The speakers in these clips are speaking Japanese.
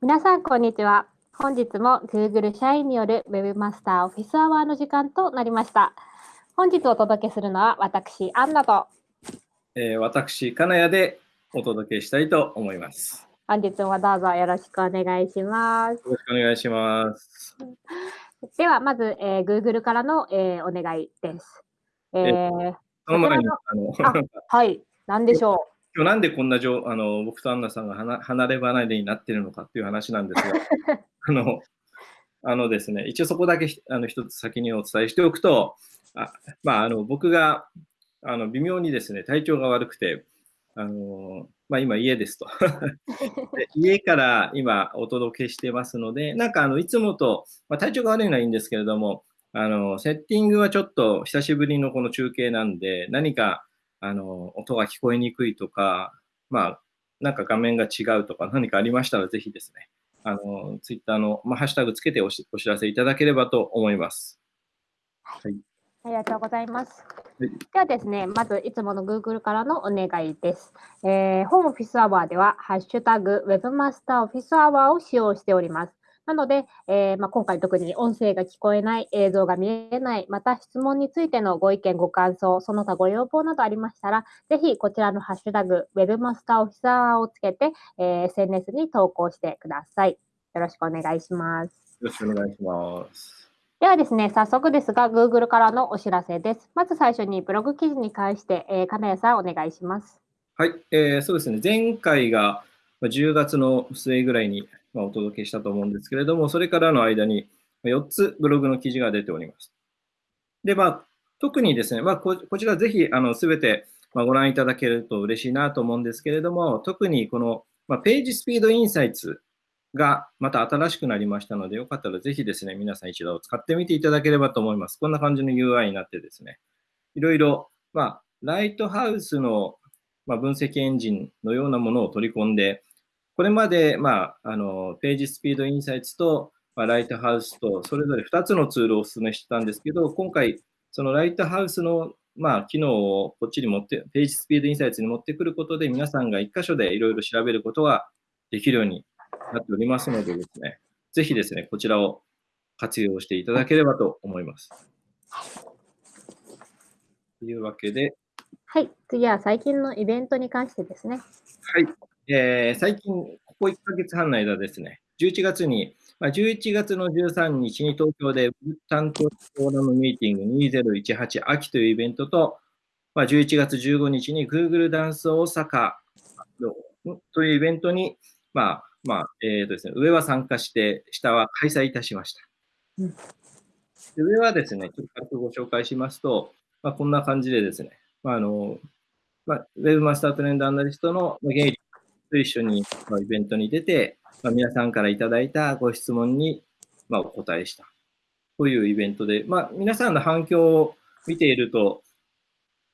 皆さん、こんにちは。本日も Google 社員による Webmaster オフィスアワーの時間となりました。本日お届けするのは私、アンナと、えー、私、金谷でお届けしたいと思います。本日もどうぞよろしくお願いします。よろしくお願いします。では、まず、えー、Google からの、えー、お願いです。えー、その前に、あのはい、何でしょう？今日なんでこんなじょあの僕とアンナさんが離れ離れになっているのかっていう話なんですが、あのあのですね、一応そこだけあの一つ先にお伝えしておくと、あまあ、あの僕があの微妙にですね体調が悪くて、あのまあ、今家ですと で。家から今お届けしてますので、なんかあのいつもと、まあ、体調が悪いのはいいんですけれども、あのセッティングはちょっと久しぶりのこの中継なんで、何かあの、音が聞こえにくいとか、まあ、なんか画面が違うとか何かありましたら、ぜひですね、あの、ツイッターの、まあ、ハッシュタグつけてお知らせいただければと思います。はい。ありがとうございます。はい、ではですね、まずいつもの Google からのお願いです。えー、ホームオフィスアワーでは、ハッシュタグ Webmaster オフィスアワーを使用しております。なので、えー、まあ、今回特に音声が聞こえない、映像が見えない、また質問についてのご意見、ご感想、その他ご要望などありましたら、ぜひこちらのハッシュタグ、Webmaster オフィサーをつけて、えー、SNS に投稿してください。よろしくお願いします。よろしくお願いします。ではですね、早速ですが、Google からのお知らせです。まず最初にブログ記事に関して、えー、金谷さん、お願いします。はい、えー、そうですね、前回が10月の末ぐらいにまお届けしたと思うんですけれども、それからの間に4つブログの記事が出ております。で、まあ、特にですね、まあ、こちらぜひすべてまご覧いただけると嬉しいなと思うんですけれども、特にこの、まページスピードインサイツがまた新しくなりましたので、よかったらぜひですね、皆さん一度使ってみていただければと思います。こんな感じの UI になってですね、いろいろ、まあ、ライトハウスのま分析エンジンのようなものを取り込んで、これまで、まあ、あのページスピードインサイツと、まあ、ライトハウスと、それぞれ2つのツールをお勧めしてたんですけど、今回、そのライトハウスの、まあ、機能をこっちに持って、ページスピードインサイツに持ってくることで、皆さんが1箇所でいろいろ調べることができるようになっておりますのでですね、ぜひですね、こちらを活用していただければと思います。というわけで。はい、次は最近のイベントに関してですね。はい。えー、最近、ここ1ヶ月半の間ですね、11月に、まあ、11月の13日に東京で担当フォーラムミーティング2018秋というイベントと、まあ、11月15日に Google ダンス大阪というイベントに、まあまあえーとですね、上は参加して、下は開催いたしました。うん、で上はですね、ちょっと軽くご紹介しますと、まあ、こんな感じでですね、まああのまあ、ウェブマスタートレンドアナリストのゲイリと一緒にイベントに出て、まあ、皆さんからいただいたご質問に、まあ、お答えしたというイベントで、まあ、皆さんの反響を見ていると、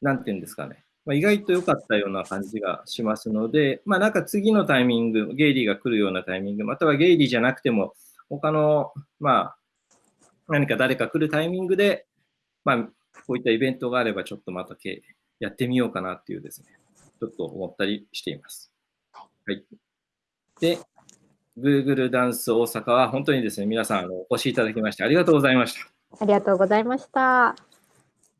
なんていうんですかね、まあ、意外と良かったような感じがしますので、まあ、なんか次のタイミング、ゲイリーが来るようなタイミング、またはゲイリーじゃなくても、他の、まあ、何か誰か来るタイミングで、まあ、こういったイベントがあれば、ちょっとまたやってみようかなっていうですね、ちょっと思ったりしています。はい。で、Google ダンス大阪は本当にですね、皆さんお越しいただきましてありがとうございました。ありがとうございました。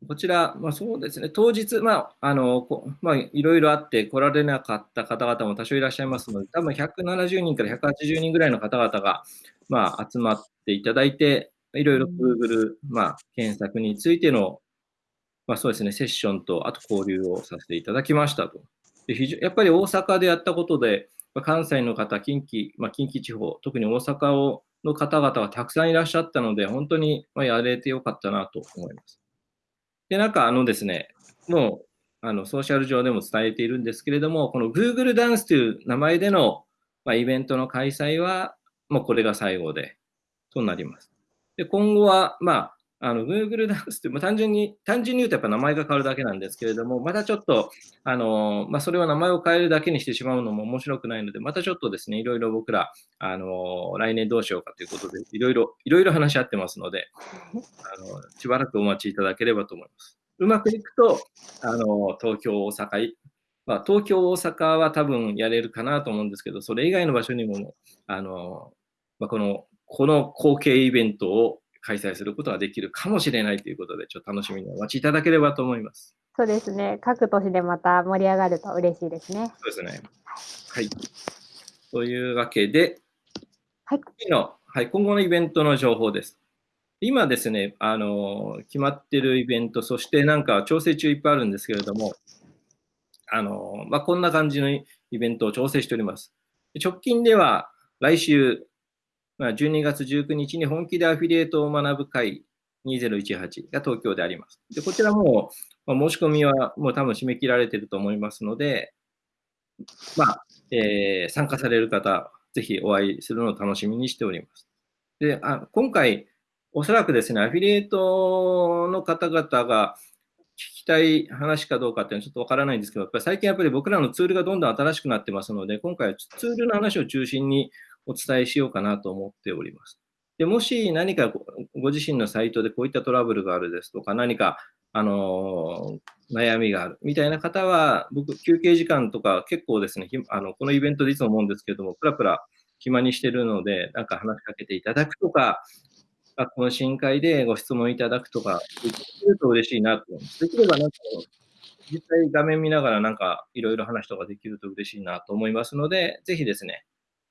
こちら、まあ、そうですね、当日、まあ、あの、まあ、いろいろあって来られなかった方々も多少いらっしゃいますので、多分170人から180人ぐらいの方々が、まあ、集まっていただいて、いろいろ Google、まあ、検索についての、まあ、そうですね、セッションと、あと交流をさせていただきましたと。で非常やっぱり大阪でやったことで、ま関西の方、近畿、まあ、近畿地方、特に大阪をの方々がたくさんいらっしゃったので、本当にまやれてよかったなと思います。で、なんかあのですね、もうあのソーシャル上でも伝えているんですけれども、この Google ダンスという名前での、まあ、イベントの開催は、もうこれが最後で、となります。で今後は、まあ、あの Google ダンスって、まあ、単純に、単純に言うとやっぱ名前が変わるだけなんですけれども、またちょっと、あのまあ、それは名前を変えるだけにしてしまうのも面白くないので、またちょっとですね、いろいろ僕ら、あの来年どうしようかということで、いろいろ、いろいろ話し合ってますので、あのしばらくお待ちいただければと思います。うまくいくと、あの東京、大阪まあ、東京、大阪は多分やれるかなと思うんですけど、それ以外の場所にも、あのまあ、このこの後継イベントを開催することができるかもしれないということで、ちょっと楽しみにお待ちいただければと思います。そうですね。各都市でまた盛り上がると嬉しいですね。そうですね。はい。というわけで、はい、次の、はい、今後のイベントの情報です。今ですね、あの決まってるイベント、そしてなんか調整中いっぱいあるんですけれども、あのまあ、こんな感じのイベントを調整しております。直近では来週、まあ、12月19日に本気でアフィリエイトを学ぶ会2018が東京であります。でこちらも、まあ、申し込みはもう多分締め切られていると思いますので、まあえー、参加される方、ぜひお会いするのを楽しみにしております。であ今回、おそらくですね、アフィリエイトの方々が聞きたい話かどうかっていうのはちょっとわからないんですけど、やっぱり最近やっぱり僕らのツールがどんどん新しくなってますので、今回はツールの話を中心にお伝えしようかなと思っております。でもし何かご自身のサイトでこういったトラブルがあるですとか、何かあの悩みがあるみたいな方は、僕、休憩時間とか結構ですね、あのこのイベントでいつも思うんですけども、プラプラ暇にしてるので、なんか話しかけていただくとか、あこの深海でご質問いただくとか、できると嬉しいなと思います。できればなんか、実際画面見ながらなんかいろいろ話とかできると嬉しいなと思いますので、ぜひですね、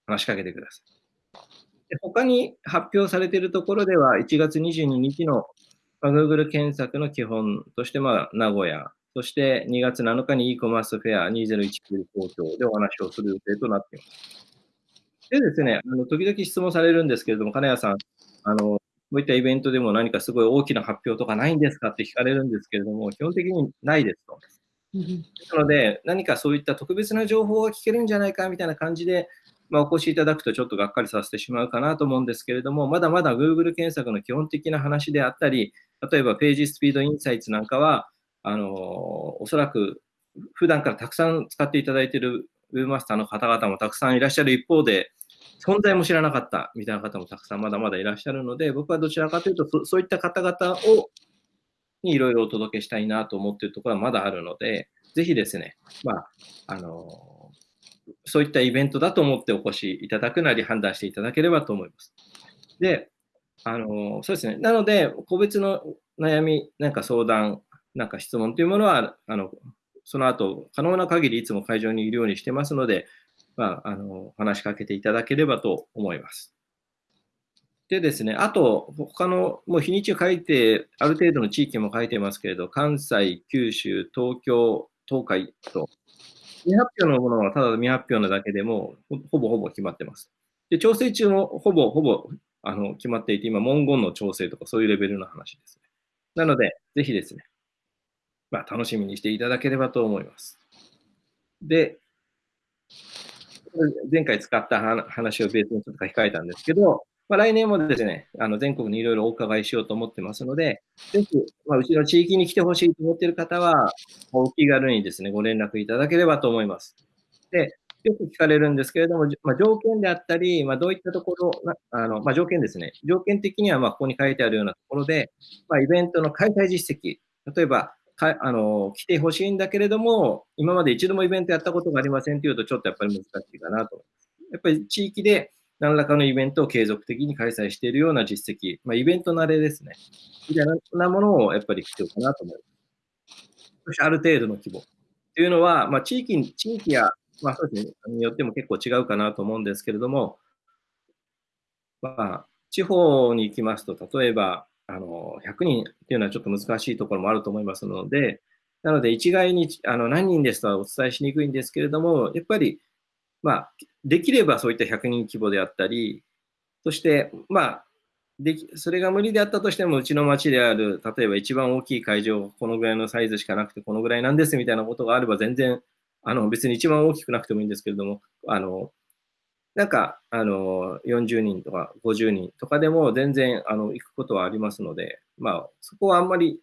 話しかけてください。で他に発表されているところでは、1月22日の Google 検索の基本として、まあ、名古屋、そして2月7日に e コマースフェア2019東京でお話をする予定となっています。でですね、あの時々質問されるんですけれども、金谷さん、あのこういったイベントでも何かすごい大きな発表とかないんですかって聞かれるんですけれども、基本的にないですと。なので、何かそういった特別な情報が聞けるんじゃないかみたいな感じで、まあ、お越しいただくとちょっとがっかりさせてしまうかなと思うんですけれども、まだまだ Google 検索の基本的な話であったり、例えばページスピードインサイツなんかは、あのおそらく普段からたくさん使っていただいているウェブマスターの方々もたくさんいらっしゃる一方で、存在も知らなかったみたいな方もたくさんまだまだいらっしゃるので、僕はどちらかというと、そそういった方々をにいろいろお届けしたいなと思っているところはまだあるので、ぜひですね、まあ、あのそういったイベントだと思ってお越しいただくなり判断していただければと思います。で、あのそうですね、なので、個別の悩み、なんか相談、なんか質問というものは、あのその後、可能な限りいつも会場にいるようにしてますので、まあ、あの話しかけていただければと思います。でですね、あと、他の、もう日にちを書いて、ある程度の地域も書いてますけれど、関西、九州、東京、東海と、未発表のものはただ未発表なだけでもほぼほぼ決まってます。で、調整中もほぼほぼあの決まっていて、今、文言の調整とかそういうレベルの話ですね。なので、ぜひですね、まあ、楽しみにしていただければと思います。で、前回使った話をベースにちょっと書き換えたんですけど、まあ、来年もですね、あの全国にいろいろお伺いしようと思ってますので、ぜひ、まあ、うちの地域に来てほしいと思っている方は、お気軽にですね、ご連絡いただければと思います。で、よく聞かれるんですけれども、まあ、条件であったり、まあ、どういったところ、あのまあ、条件ですね。条件的にはまここに書いてあるようなところで、まイベントの開催実績、例えば、かあの来てほしいんだけれども、今まで一度もイベントやったことがありませんというと、ちょっとやっぱり難しいかなと思います。やっぱり地域で何らかのイベントを継続的に開催しているような実績、まあ、イベント慣れですね。みたいなものをやっぱり必要かなと思います。ある程度の規模。というのは、まあ、地域地域や、まあそうですね、によっても結構違うかなと思うんですけれども、まあ、地方に行きますと、例えば、あの100人っていうのはちょっと難しいところもあると思いますので、なので一概にあの何人ですとはお伝えしにくいんですけれども、やっぱり、まあ、できればそういった100人規模であったり、そして、まあ、できそれが無理であったとしても、うちの町である、例えば一番大きい会場、このぐらいのサイズしかなくて、このぐらいなんですみたいなことがあれば、全然、あの別に一番大きくなくてもいいんですけれども、あのなんか、あの、40人とか50人とかでも全然、あの、行くことはありますので、まあ、そこはあんまり、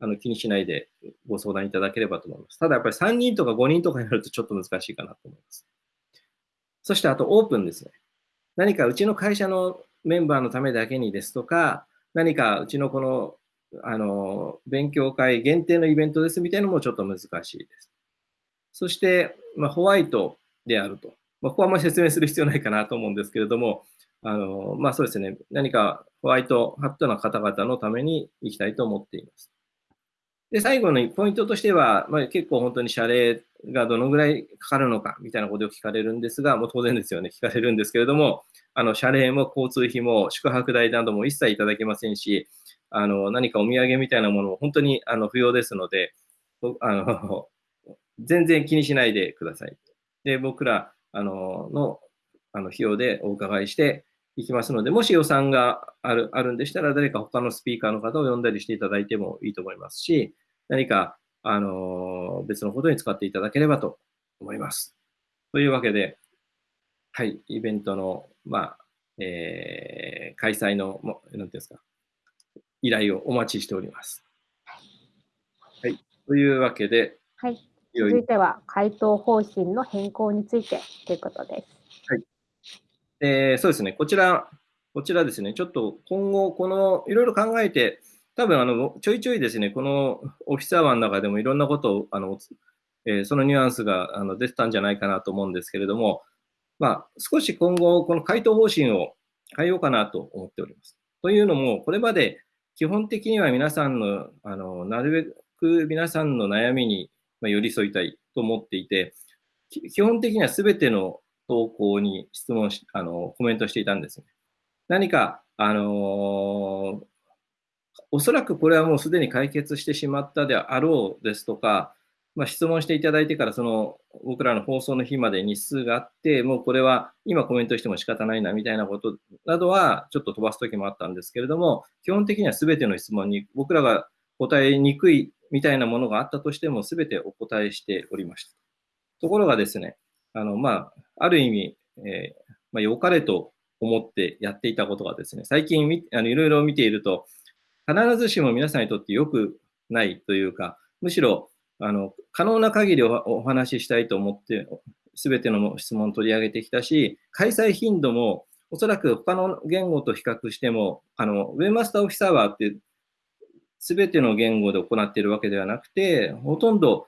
あの、気にしないでご相談いただければと思います。ただやっぱり3人とか5人とかになるとちょっと難しいかなと思います。そしてあとオープンですね。何かうちの会社のメンバーのためだけにですとか、何かうちのこの、あの、勉強会限定のイベントですみたいなのもちょっと難しいです。そして、まあ、ホワイトであると。まあ、ここはあまり説明する必要ないかなと思うんですけれども、あのまあ、そうですね、何かホワイトハットな方々のために行きたいと思っています。で、最後のポイントとしては、まあ、結構本当に謝礼がどのぐらいかかるのかみたいなことを聞かれるんですが、もう当然ですよね、聞かれるんですけれども、あの謝礼も交通費も宿泊代なども一切いただけませんし、あの何かお土産みたいなものも本当にあの不要ですので、あの 全然気にしないでください。で、僕らあののあの費用でお伺いしていきますので、もし予算があるあるんでしたら、誰か他のスピーカーの方を呼んだりしていただいてもいいと思いますし、何かあの別のことに使っていただければと思います。というわけで、はい、イベントの、まあえー、開催の、なんていうんですか、依頼をお待ちしております。はい、というわけで、はい、続いては回答方針の変更についてということです。はい。えー、そうですね、こちら、こちらですね、ちょっと今後、このいろいろ考えて、多分あのちょいちょいですね、このオフィスアワーの中でもいろんなことを、あのえー、そのニュアンスがあの出てたんじゃないかなと思うんですけれども、まあ、少し今後、この回答方針を変えようかなと思っております。というのも、これまで基本的には皆さんの、あのなるべく皆さんの悩みに寄り添いたいと思っていて、基本的には全ての投稿に質問し、あのコメントしていたんですね。何か、あのー、おそらくこれはもうすでに解決してしまったであろうですとか、まあ、質問していただいてから、その僕らの放送の日まで日数があって、もうこれは今コメントしても仕方ないなみたいなことなどはちょっと飛ばすときもあったんですけれども、基本的にはすべての質問に僕らが答えにくいみたいなものがあったとしても、すべてお答えしておりました。ところがですね、あのまあ、ある意味、えー、まあ、良かれと思ってやっていたことがですね、最近あのいろいろ見ていると、必ずしも皆さんにとって良くないというか、むしろあの可能な限りお話ししたいと思って、すべての質問を取り上げてきたし、開催頻度もおそらく他の言語と比較しても、あのウェブマスターオフィサーバーってすべての言語で行っているわけではなくて、ほとんど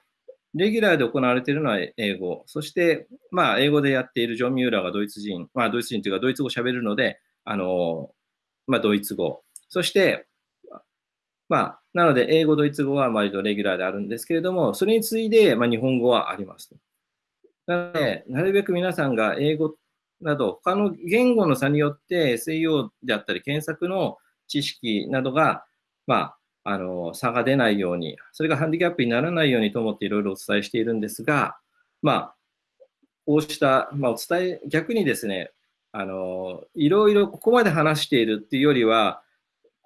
レギュラーで行われているのは英語、そして、まあ、英語でやっているジョン・ミューラーがドイツ人、まあ、ドイツ人というか、ドイツ語を喋るので、あのまあ、ドイツ語、そして、まあ、なので、英語、ドイツ語は割とレギュラーであるんですけれども、それに次いで、まあ、日本語はありますなので、なるべく皆さんが英語など、他の言語の差によって SEO であったり、検索の知識などが、まあ、あの差が出ないように、それがハンディキャップにならないようにと思っていろいろお伝えしているんですが、まあ、こうした、まあ、お伝え、逆にですね、あのいろいろここまで話しているっていうよりは、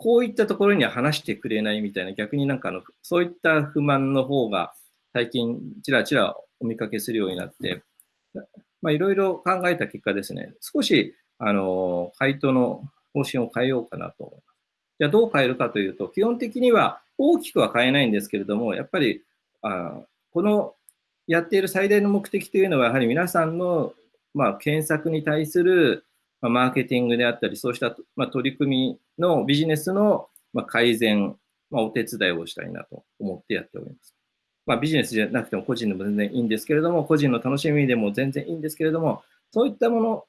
こういったところには話してくれないみたいな、逆になんかあの、そういった不満の方が最近ちらちらお見かけするようになって、まあ、いろいろ考えた結果ですね、少し、あの、回答の方針を変えようかなと思います。じゃあどう変えるかというと、基本的には大きくは変えないんですけれども、やっぱりあこのやっている最大の目的というのは、やはり皆さんの、まあ、検索に対する、ま、マーケティングであったり、そうした、まあ、取り組みのビジネスの、改善、まあ、お手伝いをしたいなと思ってやっております。まあ、ビジネスじゃなくても個人でも全然いいんですけれども、個人の楽しみでも全然いいんですけれども、そういったもの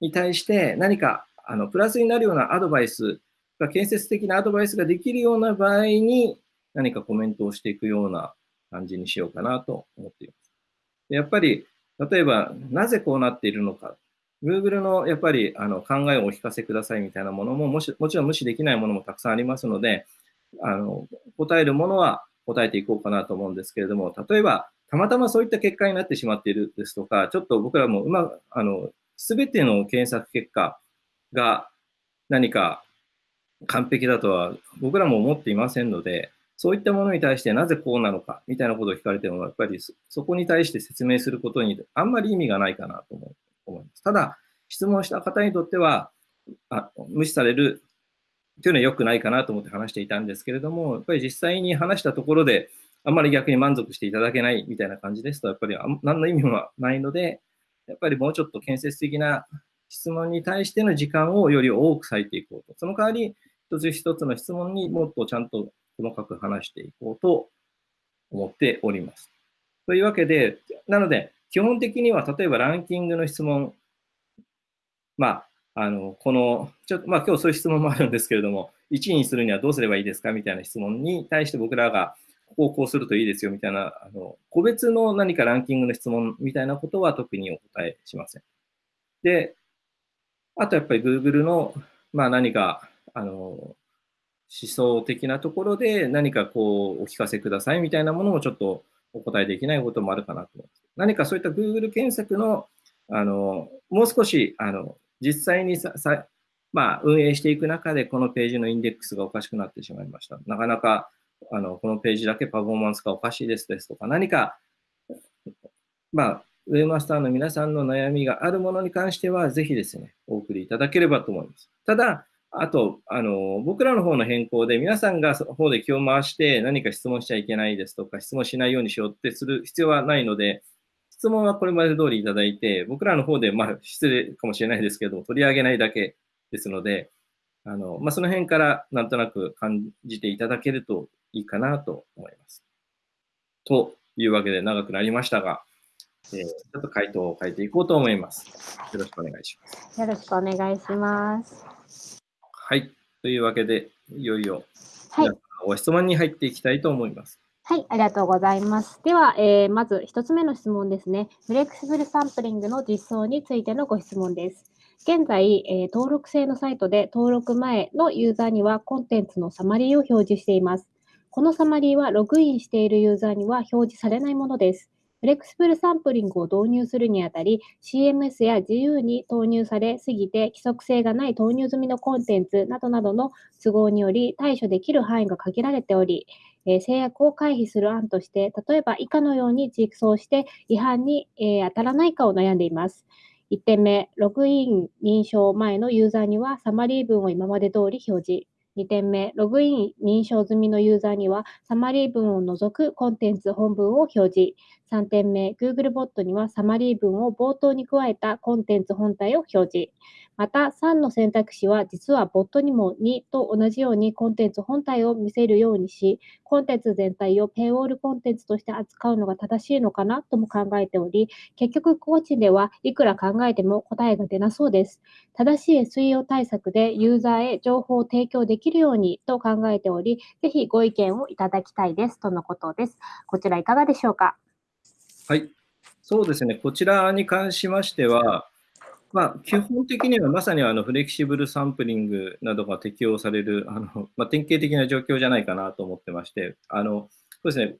に対して何かあのプラスになるようなアドバイス建設的なアドバイスができるような場合に何かコメントをしていくような感じにしようかなと思っています。やっぱり、例えば、なぜこうなっているのか。Google のやっぱりあの考えをお聞かせくださいみたいなものももし、もちろん無視できないものもたくさんありますので、あの答えるものは答えていこうかなと思うんですけれども、例えば、たまたまそういった結果になってしまっているですとか、ちょっと僕らもうまあの、すべての検索結果が何か完璧だとは僕らも思っていませんので、そういったものに対してなぜこうなのかみたいなことを聞かれても、やっぱりそこに対して説明することにあんまり意味がないかなと思思います。ただ、質問した方にとっては、あ無視されるというのは良くないかなと思って話していたんですけれども、やっぱり実際に話したところで、あんまり逆に満足していただけないみたいな感じですと、やっぱり何の意味もないので、やっぱりもうちょっと建設的な質問に対しての時間をより多く割いていこうと。その代わり、一つ一つの質問にもっとちゃんと細かく話していこうと思っております。というわけで、なので、基本的には例えばランキングの質問、まあ、あのこの、ちょっと、まあ、今日そういう質問もあるんですけれども、1位にするにはどうすればいいですか？みたいな質問に対して僕らが、ここをこうするといいですよみたいな、あの個別の何かランキングの質問みたいなことは特にお答えしません。で、あとやっぱり Google の、まあ、何か、あの、思想的なところで何かこうお聞かせくださいみたいなものもちょっとお答えできないこともあるかなと思います。何かそういった Google 検索の、あの、もう少し、あの、実際にさ、さまあ、運営していく中で、このページのインデックスがおかしくなってしまいました。なかなか、あの、このページだけパフォーマンスがおかしいですですとか、何か、まあ、ウェブマスターの皆さんの悩みがあるものに関しては、ぜひですね、お送りいただければと思います。ただ、あと、あの、僕らの方の変更で、皆さんが方で気を回して何か質問しちゃいけないですとか、質問しないようにしようってする必要はないので、質問はこれまで通りいただいて、僕らの方で、まあ、失礼かもしれないですけど、取り上げないだけですので、あの、まあ、その辺からなんとなく感じていただけるといいかなと思います。というわけで長くなりましたが、えー、ちょっと回答を変えていこうと思います。よろしくお願いします。よろしくお願いします。はい。というわけで、いよいよ、はい、ご質問に入っていきたいと思います。はい、ありがとうございます。では、えー、まず1つ目の質問ですね。フレキシブルサンプリングの実装についてのご質問です。現在、えー、登録制のサイトで登録前のユーザーにはコンテンツのサマリーを表示しています。このサマリーはログインしているユーザーには表示されないものです。フレキシブルサンプリングを導入するにあたり、CMS や自由に投入されすぎて規則性がない投入済みのコンテンツなどなどの都合により対処できる範囲が限られており、え、制約を回避する案として、例えば以下のように実装して違反に、え、当たらないかを悩んでいます。1点目、ログイン認証前のユーザーにはサマリー文を今まで通り表示。2点目、ログイン認証済みのユーザーには、サマリー文を除くコンテンツ本文を表示。3点目、Google ボットにはサマリー文を冒頭に加えたコンテンツ本体を表示。また、3の選択肢は実はボットにも2と同じようにコンテンツ本体を見せるようにし、コンテンツ全体をペイウォールコンテンツとして扱うのが正しいのかなとも考えており、結局、コーチではいくら考えても答えが出なそうです。正しい SEO 対策でユーザーへ情報を提供できるようにと考えており、ぜひご意見をいただきたいですとのことです。こちらいかがでしょうか？はい。そうですね。こちらに関しましては、まあ、基本的にはまさにあのフレキシブルサンプリングなどが適用されるあの、まあ、典型的な状況じゃないかなと思ってまして、あのそうですね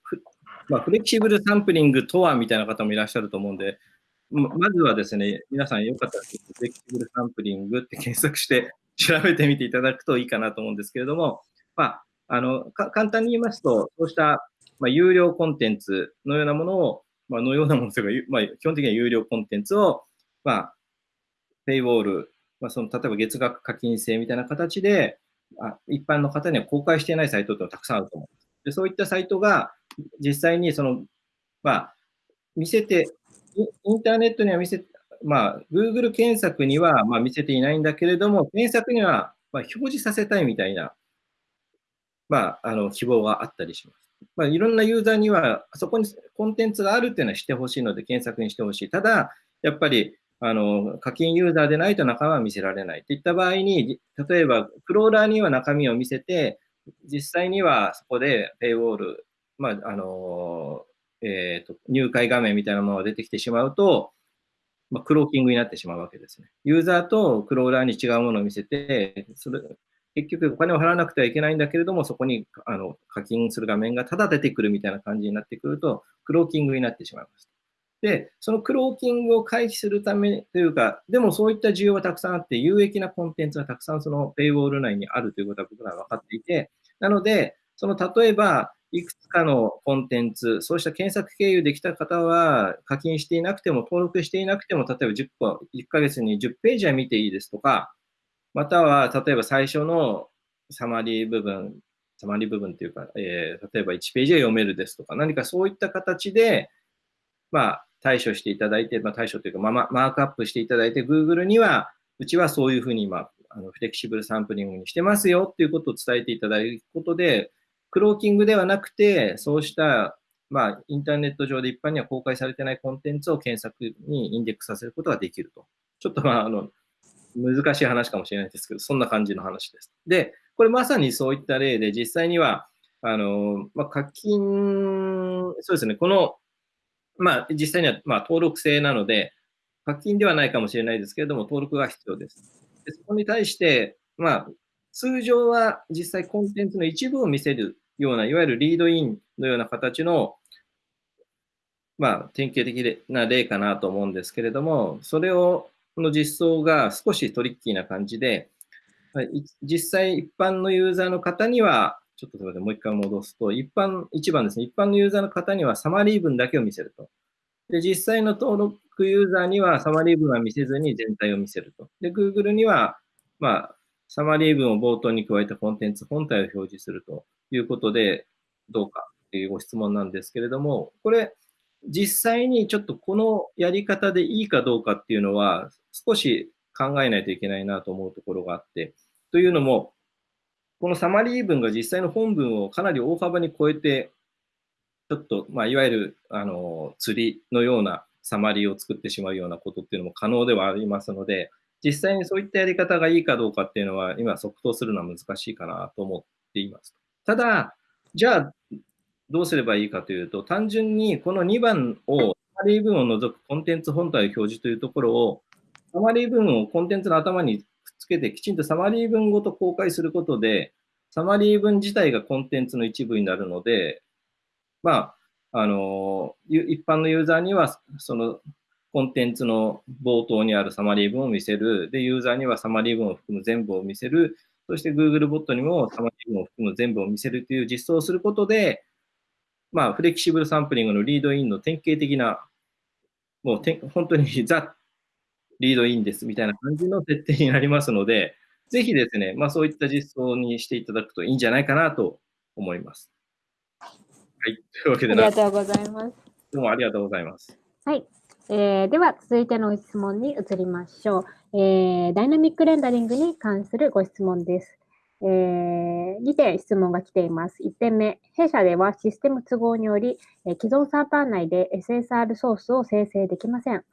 まあ、フレキシブルサンプリングとはみたいな方もいらっしゃると思うんで、まずはですね、皆さんよかったらフレキシブルサンプリングって検索して 調べてみていただくといいかなと思うんですけれども、まあ、あの簡単に言いますと、そうした、まあ、有料コンテンツのようなものを、まあのようなものというか、まあ、基本的には有料コンテンツを、まあ、ペイウォール、まあ、その例えば月額課金制みたいな形で、あ一般の方には公開していないサイトってのはたくさんあると思います。でそういったサイトが実際にその、まあ、見せて、インターネットには見せ、まあ、Google 検索にはま見せていないんだけれども、検索にはま表示させたいみたいな、まあ、あの希望があったりします。まあ、いろんなユーザーには、そこにコンテンツがあるっていうのは知ってほしいので、検索にしてほしい。ただ、やっぱりあの、課金ユーザーでないと中身は見せられないといった場合に、例えば、クローラーには中身を見せて、実際にはそこでペイウォール、まあ、あの、えーと、入会画面みたいなものが出てきてしまうと、まあ、クローキングになってしまうわけですね。ユーザーとクローラーに違うものを見せて、それ結局お金を払わなくてはいけないんだけれども、そこにあの課金する画面がただ出てくるみたいな感じになってくると、クローキングになってしまいます。で、そのクローキングを回避するためというか、でもそういった需要はたくさんあって、有益なコンテンツがたくさんそのペイウォール内にあるということは僕らは分かっていて、なので、その例えば、いくつかのコンテンツ、そうした検索経由できた方は課金していなくても、登録していなくても、例えば10個、1ヶ月に10ページは見ていいですとか、または例えば最初のサマリー部分、サマリー部分というか、えー、例えば1ページは読めるですとか、何かそういった形で、まあ、対処していただいて、まあ、対処というか、まあ、マークアップしていただいて、Google には、うちはそういうふうに今、あのフレキシブルサンプリングにしてますよっていうことを伝えていただくことで、クローキングではなくて、そうしたまあ、インターネット上で一般には公開されてないコンテンツを検索にインデックスさせることができると。ちょっとまあ、あの、難しい話かもしれないですけど、そんな感じの話です。で、これまさにそういった例で、実際には、あの、まあ、課金、そうですね、この、まあ、実際には、まあ、登録制なので、課金ではないかもしれないですけれども、登録が必要です。でそこに対して、まあ、通常は実際コンテンツの一部を見せるような、いわゆるリードインのような形の、まあ、典型的な例かなと思うんですけれども、それを、この実装が少しトリッキーな感じで、実際一般のユーザーの方には、ちょっとすみません、もう一回戻すと、一般、一番ですね、一般のユーザーの方にはサマリー文だけを見せると。で、実際の登録ユーザーにはサマリー文は見せずに全体を見せると。で、Google には、まあ、サマリー文を冒頭に加えたコンテンツ本体を表示するということで、どうかというご質問なんですけれども、これ、実際にちょっとこのやり方でいいかどうかっていうのは、少し考えないといけないなと思うところがあって、というのも、このサマリー文が実際の本文をかなり大幅に超えて、ちょっと、まあ、いわゆる、あの、釣りのようなサマリーを作ってしまうようなことっていうのも可能ではありますので、実際にそういったやり方がいいかどうかっていうのは、今即答するのは難しいかなと思っています。ただ、じゃあ、どうすればいいかというと、単純にこの2番を、サマリー文を除くコンテンツ本体表示というところを、サマリー文をコンテンツの頭につけて、きちんとサマリー文ごと公開することで、サマリー文自体がコンテンツの一部になるので、まあ、あの、一般のユーザーには、そのコンテンツの冒頭にあるサマリー文を見せる。で、ユーザーにはサマリー文を含む全部を見せる。そして Google ボットにもサマリー文を含む全部を見せるという実装をすることで、まあ、 flexible sampling の lead-in の典型的な、もう本当に the lead-in ですみたいな感じの設定になりますので、ぜひですね、まあ、そういった実装にしていただくといいんじゃないかなと思います。はい。というわけで、ありがとうございます。どうもありがとうございます。はい。えー、では、続いての質問に移りましょう、えー。 Dynamic rendering に関するご質問です。えー、2点質問が来ています。1点目、弊社ではシステム都合により、え既存サーバー内で SSR ソースを生成できません。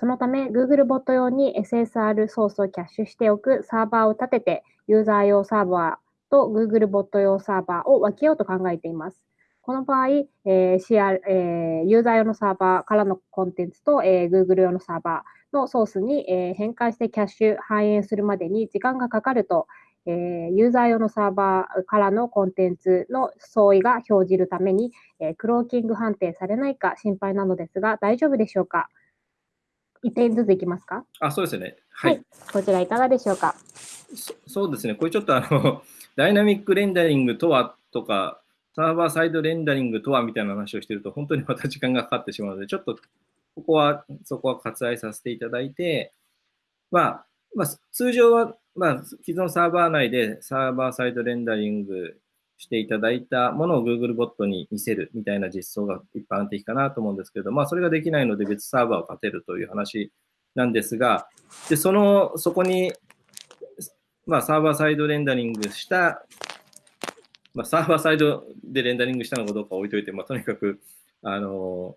そのため、Google ボット用に SSR ソースをキャッシュしておくサーバーを立てて、ユーザー用サーバーと Google ボット用サーバーを分けようと考えています。この場合、えー CR えー、ユーザー用のサーバーからのコンテンツと、えー、Google 用のサーバーのソースに、えー、変換してキャッシュ反映するまでに時間がかかると、えー、ユーザー用のサーバーからのコンテンツの相違が表示るために、えー、クローキング判定されないか心配なのですが、大丈夫でしょうか？一点ずついきますか？あ、そうですね。はい、はい。こちらいかがでしょうか？そうですね。これちょっとあの、ダイナミックレンダリングとはとか、サーバーサイドレンダリングとはみたいな話をしていると、本当にまた時間がかかってしまうので、ちょっとここは、そこは割愛させていただいて、まあ、まあ、通常は、まあ、既存サーバー内でサーバーサイドレンダリングしていただいたものを Google ボットに見せるみたいな実装が一般的かなと思うんですけど、まあ、それができないので別サーバーを立てるという話なんですが、でその、そこに、まあ、サーバーサイドレンダリングしたまあ、サーバーサイドでレンダリングしたのかどうか置いといて、まあ、とにかく、あの、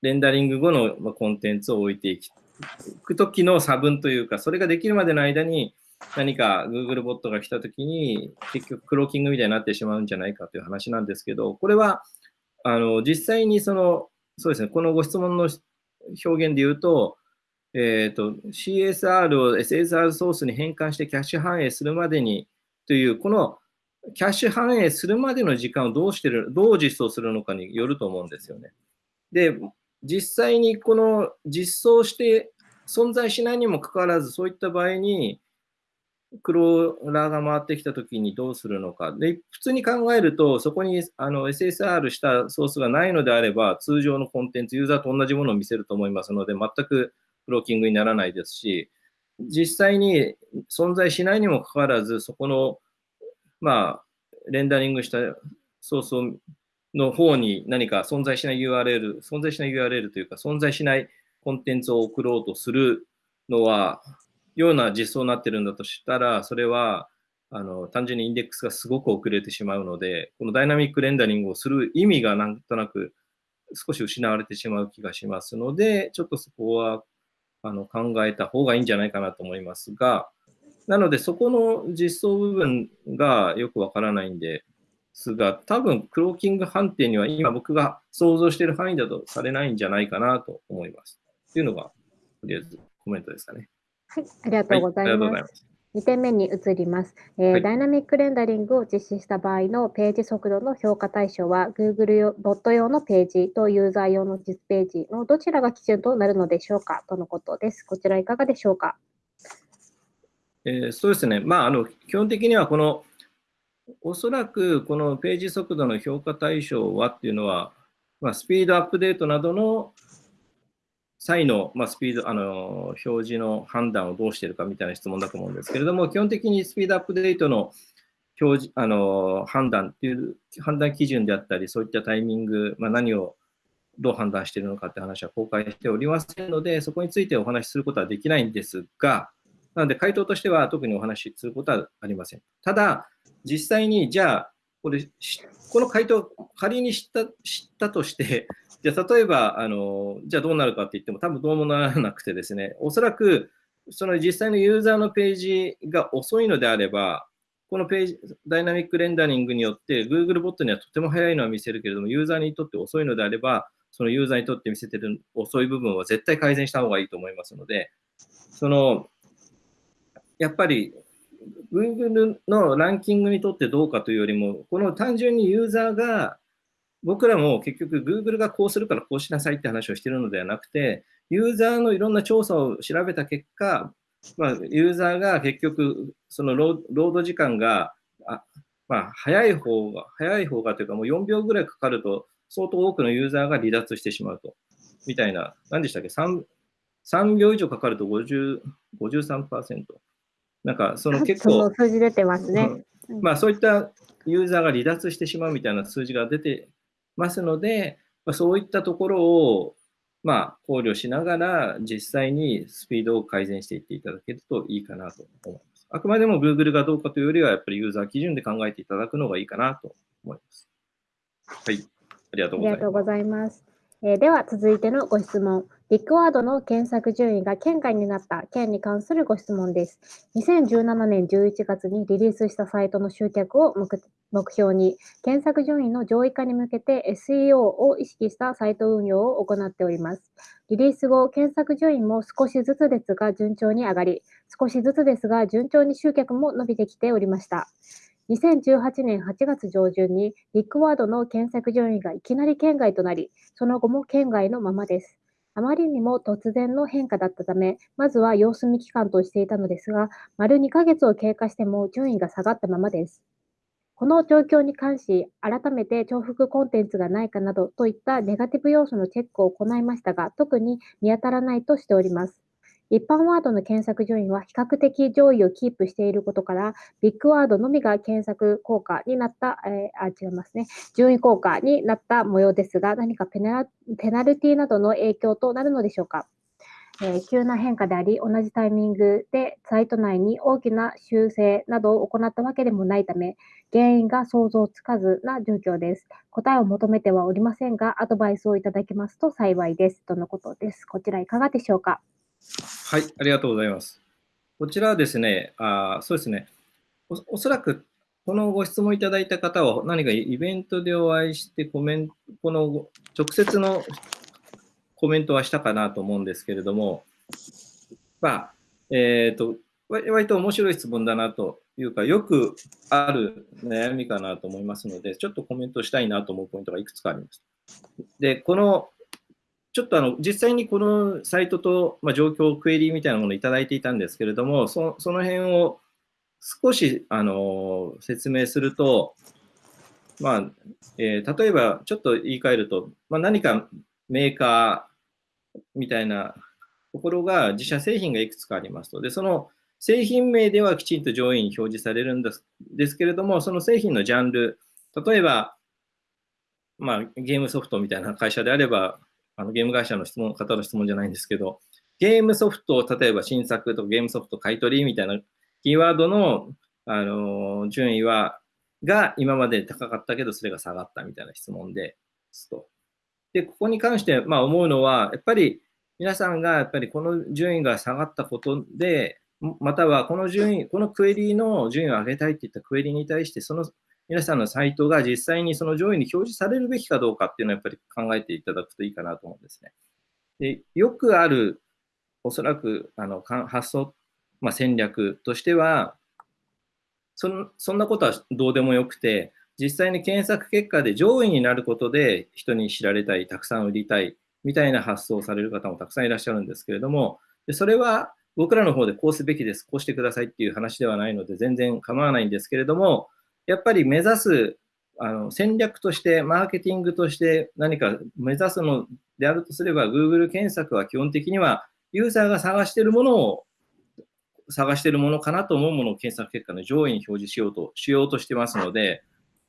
レンダリング後のコンテンツを置いていくときの差分というか、それができるまでの間に何か Google ボットが来たときに、結局クローキングみたいになってしまうんじゃないかという話なんですけど、これは、あの、実際にその、そうですね、このご質問の表現で言うと、えっ、ー、と、CSR を SSR ソースに変換してキャッシュ反映するまでにという、このキャッシュ反映するまでの時間をどうしてる、どう実装するのかによると思うんですよね。で、実際にこの実装して存在しないにもかかわらず、そういった場合に、クローラーが回ってきたときにどうするのか。で、普通に考えると、そこにあの SSR したソースがないのであれば、通常のコンテンツ、ユーザーと同じものを見せると思いますので、全くクローキングにならないですし、実際に存在しないにもかかわらず、そこのまあ、レンダリングしたソースの方に何か存在しない URL、存在しない URL というか、存在しないコンテンツを送ろうとするのは、ような実装になってるんだとしたら、それは、あの、単純にインデックスがすごく遅れてしまうので、このダイナミックレンダリングをする意味がなんとなく少し失われてしまう気がしますので、ちょっとそこはあの考えた方がいいんじゃないかなと思いますが、なので、そこの実装部分がよくわからないんですが、多分クローキング判定には今僕が想像している範囲だとされないんじゃないかなと思います。というのが、とりあえずコメントですかね。はい、ありがとうございます。はい2点目に移ります、えーはい、ダイナミックレンダリングを実施した場合のページ速度の評価対象は Google ボット用のページとユーザー用の実ページのどちらが基準となるのでしょうかとのことです。こちらいかがでしょうか？えー、そうですね、まあ、あの基本的にはこのおそらくこのページ速度の評価対象はっていうのは、まあ、スピードアップデートなどの際の、まあ、スピード、あの、表示の判断をどうしているかみたいな質問だと思うんですけれども、基本的にスピードアップデートの表示、あの、判断っていう判断基準であったり、そういったタイミング、まあ、何をどう判断しているのかって話は公開しておりませんので、そこについてお話しすることはできないんですが、なので回答としては特にお話しすることはありません。ただ、実際にじゃあ、これ、この回答、仮に知った知ったとして、じゃあ例えば、あの、じゃあどうなるかって言っても多分どうもならなくてですね、おそらくその実際のユーザーのページが遅いのであれば、このページ、ダイナミックレンダリングによって、Google ボットにはとても早いのは見せるけれども、ユーザーにとって遅いのであれば、そのユーザーにとって見せてる遅い部分は絶対改善した方がいいと思いますので、その、やっぱり Google のランキングにとってどうかというよりも、この単純にユーザーが僕らも結局 Google がこうするからこうしなさいって話をしているのではなくて、ユーザーのいろんな調査を調べた結果、まあ、ユーザーが結局、そのロード時間が、あまあ、早い方が、早い方がというか、もう4秒ぐらいかかると、相当多くのユーザーが離脱してしまうと。みたいな、何でしたっけ？3, 3秒以上かかると50 53%。なんか、その結構。数字出てますね。まあ、そういったユーザーが離脱してしまうみたいな数字が出てますので、まあ、そういったところを、まあ、考慮しながら、実際にスピードを改善していっていただけるといいかなと思います。あくまでも Google がどうかというよりは、やっぱりユーザー基準で考えていただくのがいいかなと思います。はい。ありがとうございます。えー、では、続いてのご質問。ビッグワードの検索順位が県外になった件に関するご質問です。2017年11月にリリースしたサイトの集客を目標に、検索順位の上位化に向けて SEO を意識したサイト運用を行っております。リリース後、検索順位も少しずつですが順調に上がり、少しずつですが順調に集客も伸びてきておりました。2018年8月上旬にビッグワードの検索順位がいきなり県外となり、その後も県外のままです。あまりにも突然の変化だったため、まずは様子見期間としていたのですが、丸2ヶ月を経過しても順位が下がったままです。この状況に関し、改めて重複コンテンツがないかなどといったネガティブ要素のチェックを行いましたが、特に見当たらないとしております。一般ワードの検索順位は比較的上位をキープしていることから、ビッグワードのみが検索効果になった、えー、あ、違いますね、順位効果になった模様ですが、何かペナペナルティなどの影響となるのでしょうか？えー、急な変化であり、同じタイミングでサイト内に大きな修正などを行ったわけでもないため、原因が想像つかずな状況です。答えを求めてはおりませんが、アドバイスをいただけますと幸いです。とのことです。こちらいかがでしょうか？はい、ありがとうございます。こちらはですね、あそうですねお、おそらくこのご質問いただいた方は何かイベントでお会いしてコメント、この直接のコメントはしたかなと思うんですけれども、まあ、えっ、ー、と、割と面白い質問だなというか、よくある悩みかなと思いますので、ちょっとコメントしたいなと思うポイントがいくつかあります。で、このちょっとあの実際にこのサイトと、まあ、状況、クエリーみたいなものをいただいていたんですけれども、そその辺を少しあの説明すると、まあえー、例えばちょっと言い換えると、まあ、何かメーカーみたいなところが自社製品がいくつかありますと。で、その製品名ではきちんと上位に表示されるんですですけれども、その製品のジャンル、例えば、まあ、ゲームソフトみたいな会社であれば、あのゲーム会社の質問方の質問じゃないんですけど、ゲームソフト、例えば新作とかゲームソフト買い取りみたいなキーワードの、あの順位は、が今まで高かったけど、それが下がったみたいな質問ですと。で、ここに関して、まあ、思うのは、やっぱり皆さんがやっぱりこの順位が下がったことで、またはこの順位、このクエリの順位を上げたいっていったクエリに対して、その皆さんのサイトが実際にその上位に表示されるべきかどうかっていうのはやっぱり考えていただくといいかなと思うんですね。でよくある、おそらくあの発想、まあ、戦略としてはそん、そんなことはどうでもよくて、実際に検索結果で上位になることで人に知られたい、たくさん売りたいみたいな発想をされる方もたくさんいらっしゃるんですけれども、でそれは僕らの方でこうすべきです、こうしてくださいっていう話ではないので全然構わないんですけれども、やっぱり目指すあの戦略として、マーケティングとして何か目指すのであるとすれば、Google 検索は基本的にはユーザーが探しているものを探しているものかなと思うものを検索結果の上位に表示しようとしようとしてますので、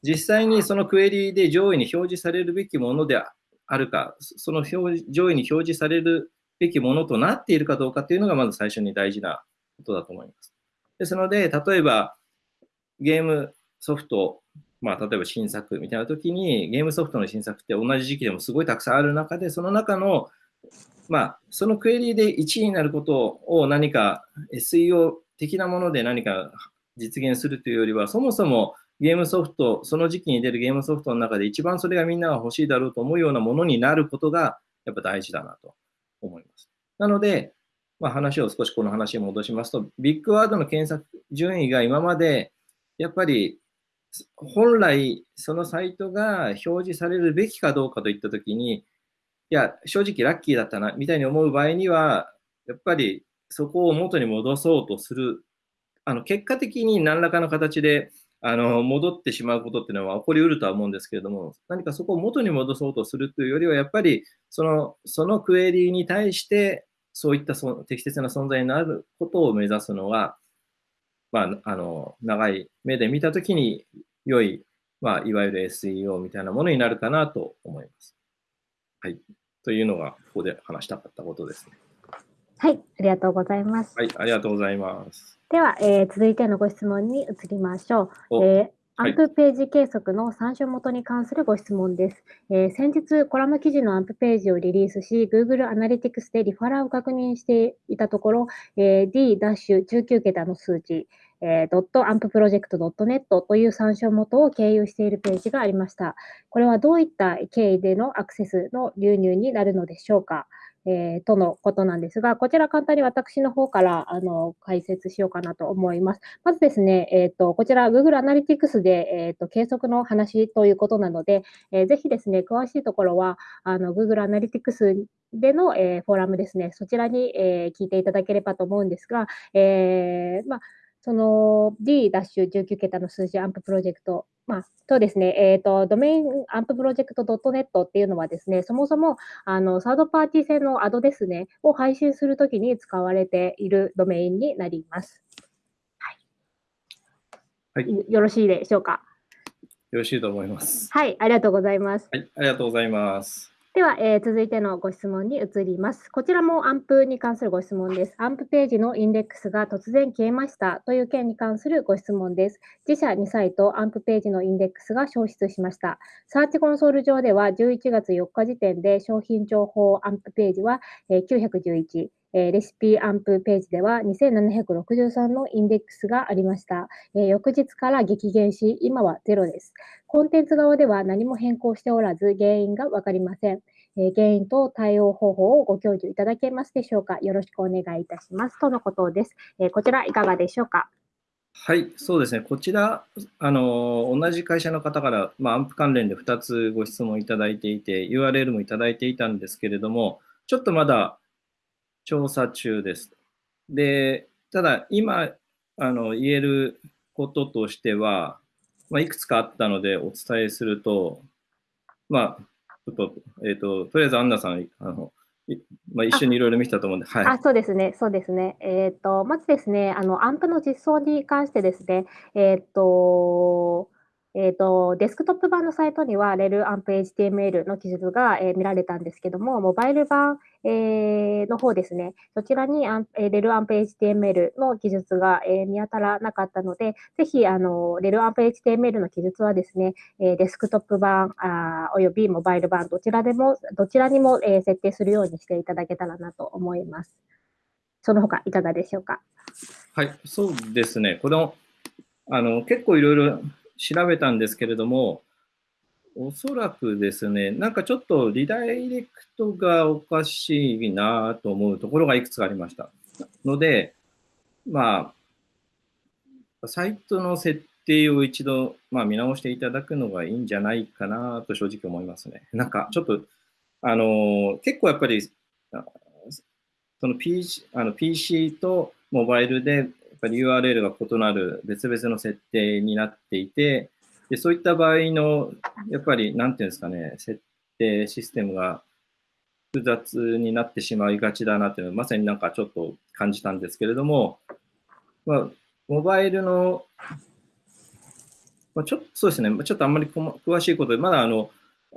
実際にそのクエリで上位に表示されるべきものであるか、その表上位に表示されるべきものとなっているかどうかというのがまず最初に大事なことだと思います。ですので、例えばゲームソフト、まあ、例えば新作みたいな時に、ゲームソフトの新作って同じ時期でもすごいたくさんある中で、その中の、まあ、そのクエリーで1位になることを何か SEO 的なもので何か実現するというよりは、そもそもゲームソフト、その時期に出るゲームソフトの中で一番それがみんなが欲しいだろうと思うようなものになることがやっぱ大事だなと思います。なので、まあ、話を少しこの話に戻しますと、ビッグワードの検索順位が今までやっぱり本来そのサイトが表示されるべきかどうかといったときに、いや、正直ラッキーだったな、みたいに思う場合には、やっぱりそこを元に戻そうとする、あの結果的に何らかの形であの戻ってしまうことっていうのは起こりうるとは思うんですけれども、何かそこを元に戻そうとするというよりは、やっぱりそのそのクエリに対して、そういったそ適切な存在になることを目指すのが、まあ、あの長い目で見たときに良い、まあ、いわゆる SEO みたいなものになるかなと思います。はい。というのが、ここで話したかったことですね。はい、ありがとうございます。はい、ありがとうございます。では、えー、続いてのご質問に移りましょう。えーアンプページ計測の参照元に関するご質問です。えー、先日、コラム記事のアンプページをリリースし、Google Analytics でリファラーを確認していたところ、えー、D-19 桁の数値、えー、.ampproject.net という参照元を経由しているページがありました。これはどういった経緯でのアクセスの流入になるのでしょうか？えー、とのことなんですが、こちら簡単に私の方からあの解説しようかなと思います。まずですね、えーと、こちら Google Analytics で、えーと、計測の話ということなので、えー、ぜひですね、詳しいところはあの Google Analytics での、えー、フォーラムですね、そちらに、えー、聞いていただければと思うんですが、えーまあその D-19 桁の数字アンププロジェクト、まあ、とですね、えっ、ー、と、ドメインアンププロジェクト .net っていうのはですね、そもそも、あの、サードパーティー製のアドですね、を配信するときに使われているドメインになります。はい。はい、よろしいでしょうか？よろしいと思います。はい、ありがとうございます。はい、ありがとうございます。では、えー、続いてのご質問に移ります。こちらもアンプに関するご質問です。アンプページのインデックスが突然消えましたという件に関するご質問です。自社2サイト、アンプページのインデックスが消失しました。サーチコンソール上では11月4日時点で商品情報アンプページは911、えレシピアンプページでは2763のインデックスがありました。え翌日から激減し、今はゼロです。コンテンツ側では何も変更しておらず、原因がわかりません。え原因と対応方法をご教授いただけますでしょうか。よろしくお願いいたします。とのことです。えこちらいかがでしょうか？はい、そうですね。こちら、あの同じ会社の方から、まあ、アンプ関連で2つご質問いただいていて、URL もいただいていたんですけれども、ちょっとまだ調査中です。で、ただ今あの言えることとしては、まあ、いくつかあったのでお伝えすると、まあ、ちょっと、えっ、ー、と、とりあえずアンナさん、あの、まあ、一緒にいろいろ見たと思うんで、はい。あ、そうですね、そうですね。えっ、ー、と、まずですね、あの、アンプの実装に関してですね、えっ、ー、と、えーと、デスクトップ版のサイトには REL アンプ HTML の記述が、えー、見られたんですけども、モバイル版、えー、の方ですね、そちらにアン、えー、REL アンプ HTML の記述が、えー、見当たらなかったので、ぜひ、あの、REL アンプ HTML の記述はですね、えー、デスクトップ版あおよびモバイル版、どちらでも、どちらにも、えー、設定するようにしていただけたらなと思います。その他いかがでしょうか？はい、そうですね。このあの結構いろいろ調べたんですけれども、おそらくですね、なんかちょっとリダイレクトがおかしいなと思うところがいくつかありました。ので、まあ、サイトの設定を一度、まあ、見直していただくのがいいんじゃないかなと正直思いますね。なんかちょっと、あの結構やっぱり、その PC, あの PC とモバイルでやっぱり URL が異なる別々の設定になっていて、でそういった場合の、やっぱり、なんていうんですかね、設定システムが複雑になってしまいがちだなっていうのは、まさになんかちょっと感じたんですけれども、まあ、モバイルの、まあ、ちょっとそうですね、ちょっとあんまり詳しいことで、まだあの、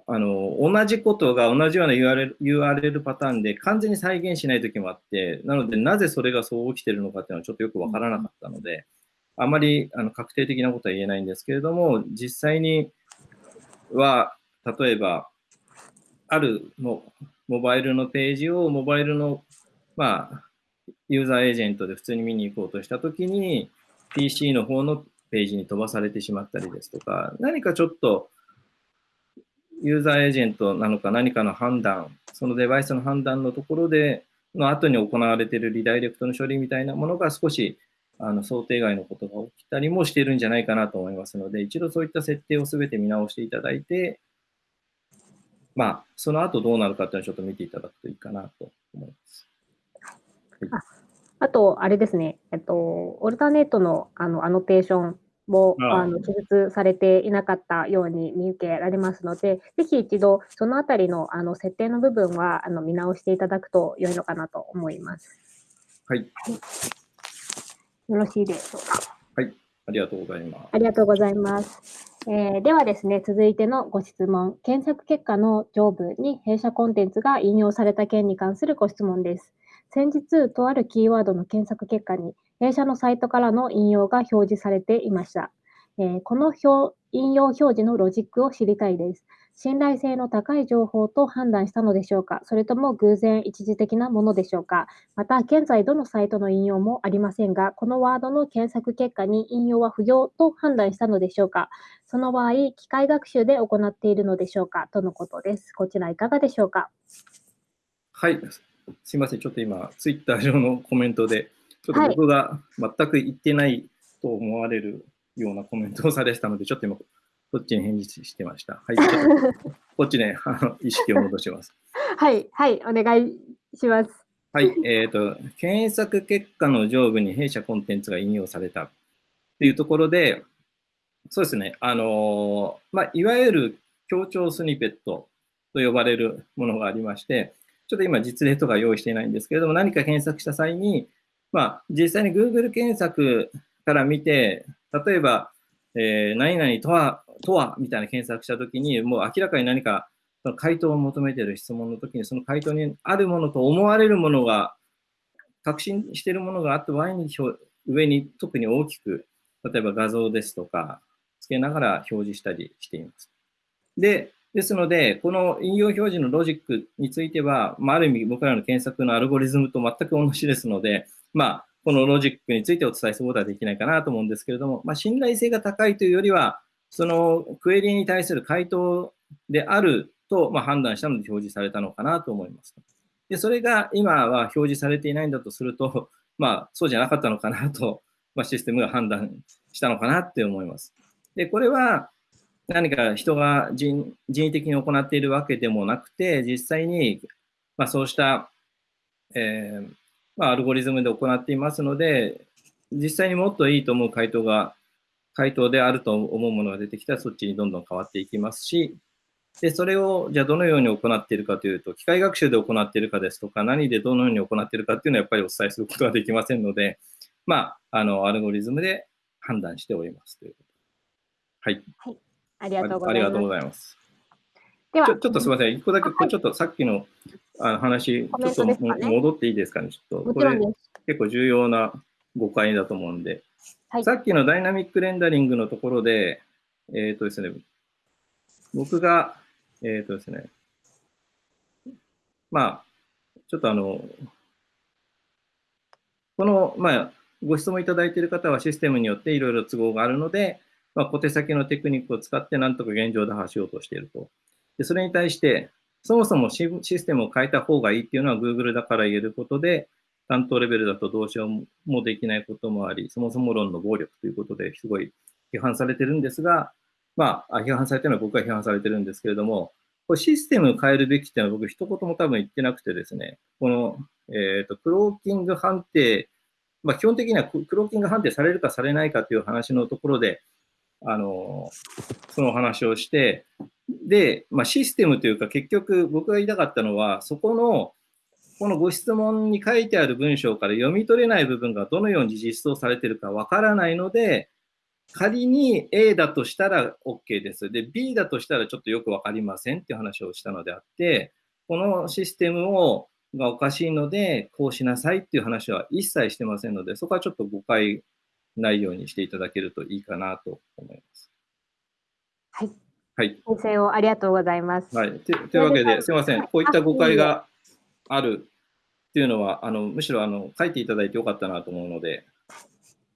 あの同じことが同じような URL, URL パターンで完全に再現しないときもあって、なので、なぜそれがそう起きてるのかっていうのはちょっとよくわからなかったので、あまりあの確定的なことは言えないんですけれども、実際には、例えば、あるモモバイルのページをモバイルの、まあ、ユーザーエージェントで普通に見に行こうとしたときに、PC の方のページに飛ばされてしまったりですとか、何かちょっとユーザーエージェントなのか何かの判断、そのデバイスの判断のところで、の後に行われているリダイレクトの処理みたいなものが少しあの想定外のことが起きたりもしているんじゃないかなと思いますので、一度そういった設定をすべて見直していただいて、まあ、その後どうなるかというのをちょっと見ていただくといいかなと思います。はい、ああと、あれですね、えっと、オルタネットのあのアノテーションもあの記述されていなかったように見受けられますので、ぜひ一度そのあたりのあの設定の部分はあの見直していただくと良いのかなと思います。はい。よろしいでしょうか。はい。ありがとうございます。ありがとうございます。えー、ではですね、続いてのご質問、検索結果の上部に弊社コンテンツが引用された件に関するご質問です。先日、とあるキーワードの検索結果に、弊社のサイトからの引用が表示されていました。えー、この表引用表示のロジックを知りたいです。信頼性の高い情報と判断したのでしょうか？それとも偶然一時的なものでしょうか？また、現在どのサイトの引用もありませんが、このワードの検索結果に引用は不要と判断したのでしょうか？その場合、機械学習で行っているのでしょうか？とのことです。こちらいかがでしょうか？はい。すいません。ちょっと今、ツイッター上のコメントでちょっと僕が全く言ってないと思われるようなコメントをされてたので、ちょっと今、こっちに返事してました？はい、こっちね、あの意識を戻します。はい、はい、お願いします。はい、えっ、ー、と、検索結果の上部に弊社コンテンツが引用されたというところで、そうですね、あのまあ、いわゆる強調スニペットと呼ばれるものがありまして、ちょっと今実例とか用意していないんですけれども、何か検索した際に、まあ、実際に Google 検索から見て、例えば、えー、何々とは、とはみたいな検索したときに、もう明らかに何かその回答を求めている質問のときに、その回答にあるものと思われるものが、確信しているものがあった場合に、上に特に大きく、例えば画像ですとか、つけながら表示したりしています。で、ですので、この引用表示のロジックについては、まあ、ある意味僕らの検索のアルゴリズムと全く同じですので、まあ、このロジックについてお伝えすることはできないかなと思うんですけれども、まあ、信頼性が高いというよりは、そのクエリに対する回答であると、ま判断したので表示されたのかなと思います。で、それが今は表示されていないんだとすると、まあ、そうじゃなかったのかなと、まあ、システムが判断したのかなって思います。で、これは何か人が人為的に行っているわけでもなくて、実際に、まあ、そうした、えー、まあ、アルゴリズムで行っていますので、実際にもっといいと思う回答が、回答であると思うものが出てきたら、そっちにどんどん変わっていきますし、で、それを、じゃあどのように行っているかというと、機械学習で行っているかですとか、何でどのように行っているかっていうのはやっぱりお伝えすることができませんので、まあ、あの、アルゴリズムで判断しておりますということ。はい。はい。ありがとうございます。ありがとうございます。ではちょっとすみません、一個だけ、ちょっとさっきのあの話、ちょっとねも戻っていいですかね、ちょっと。これ。結構重要な誤解だと思うんで、はいさっきのダイナミックレンダリングのところで、えっ、とですね、僕が、えっ、とですね、まあ、ちょっとあの、この、まあ、ご質問いただいている方はシステムによっていろいろ都合があるので、まあ、小手先のテクニックを使ってなんとか現状打破しようとしていると。でそれに対して、そもそもシステムを変えた方がいいっていうのは Google だから言えることで、担当レベルだとどうしようもできないこともあり、そもそも論の暴力ということですごい批判されてるんですが、まあ、批判されてるのは僕が批判されてるんですけれども、これシステムを変えるべきっていうのは僕一言も多分言ってなくてですね、この、えっ、と、クローキング判定、まあ基本的にはクローキング判定されるかされないかという話のところで、あの、その話をして、で、まあシステムというか結局僕が言いたかったのは、そこの、このご質問に書いてある文章から読み取れない部分がどのように実装されているかわからないので、仮に A だとしたら OK です。で、B だとしたらちょっとよくわかりませんっていう話をしたのであって、このシステムをがおかしいので、こうしなさいっていう話は一切してませんので、そこはちょっと誤解ないようにしていただけるといいかなと思います。はい。はい。先生をありがとうございます。はい。とというわけで、すみません。こういった誤解があるっていうのは、あのむしろあの書いていただいてよかったなと思うので、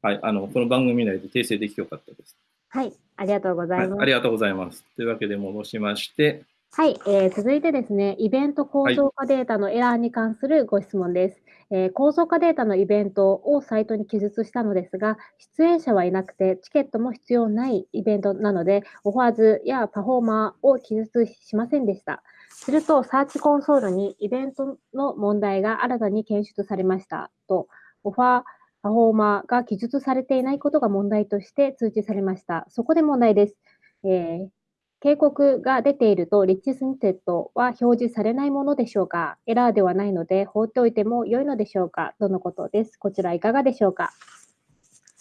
はい。あのこの番組内で訂正できてよかったです。はい。ありがとうござはいい。ます。ありがとうございます。というわけで戻しまして、はい、えー続いてですね、イベント構造化データのエラーに関するご質問です。えー構造化データのイベントをサイトに記述したのですが、出演者はいなくて、チケットも必要ないイベントなので、オファーズやパフォーマーを記述しませんでした。すると、 Search Console にイベントの問題が新たに検出されましたと、オファー、パフォーマーが記述されていないことが問題として通知されました。そこで問題です。えー警告が出ていると、リッチスニペットは表示されないものでしょうかエラーではないので、放っておいても良いのでしょうかとのことです。こちらいかがでしょうか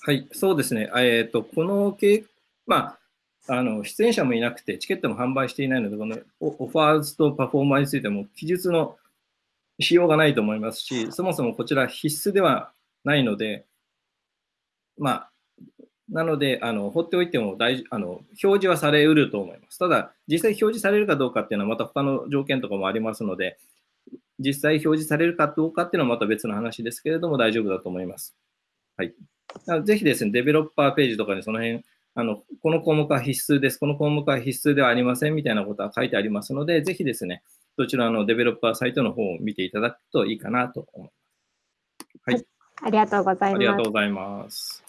はい、そうですね。えっ、と、このけ、まあ、あの、出演者もいなくて、チケットも販売していないので、このオファーズとパフォーマーについても記述のしようがないと思いますし、そもそもこちら必須ではないので、まあ、なので、あの放っておいても大あの表示はされうると思います。ただ、実際表示されるかどうかっていうのはまた他の条件とかもありますので、実際表示されるかどうかっていうのはまた別の話ですけれども大丈夫だと思います。はい。ぜひですね、デベロッパーページとかにその辺、あのこの項目は必須です、この項目は必須ではありませんみたいなことは書いてありますので、ぜひですね、そちらのデベロッパーサイトの方を見ていただくといいかなと思います。はい。ありがとうございありがます。とうございます。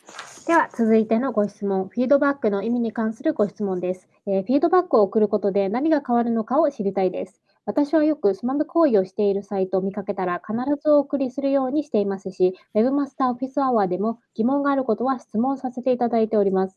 では、続いてのご質問、フィードバックの意味に関するご質問です。えーフィードバックを送ることで何が変わるのかを知りたいです。私はよくスマブ行為をしているサイトを見かけたら必ずお送りするようにしていますし、Webmaster Office Hour でも疑問があることは質問させていただいております。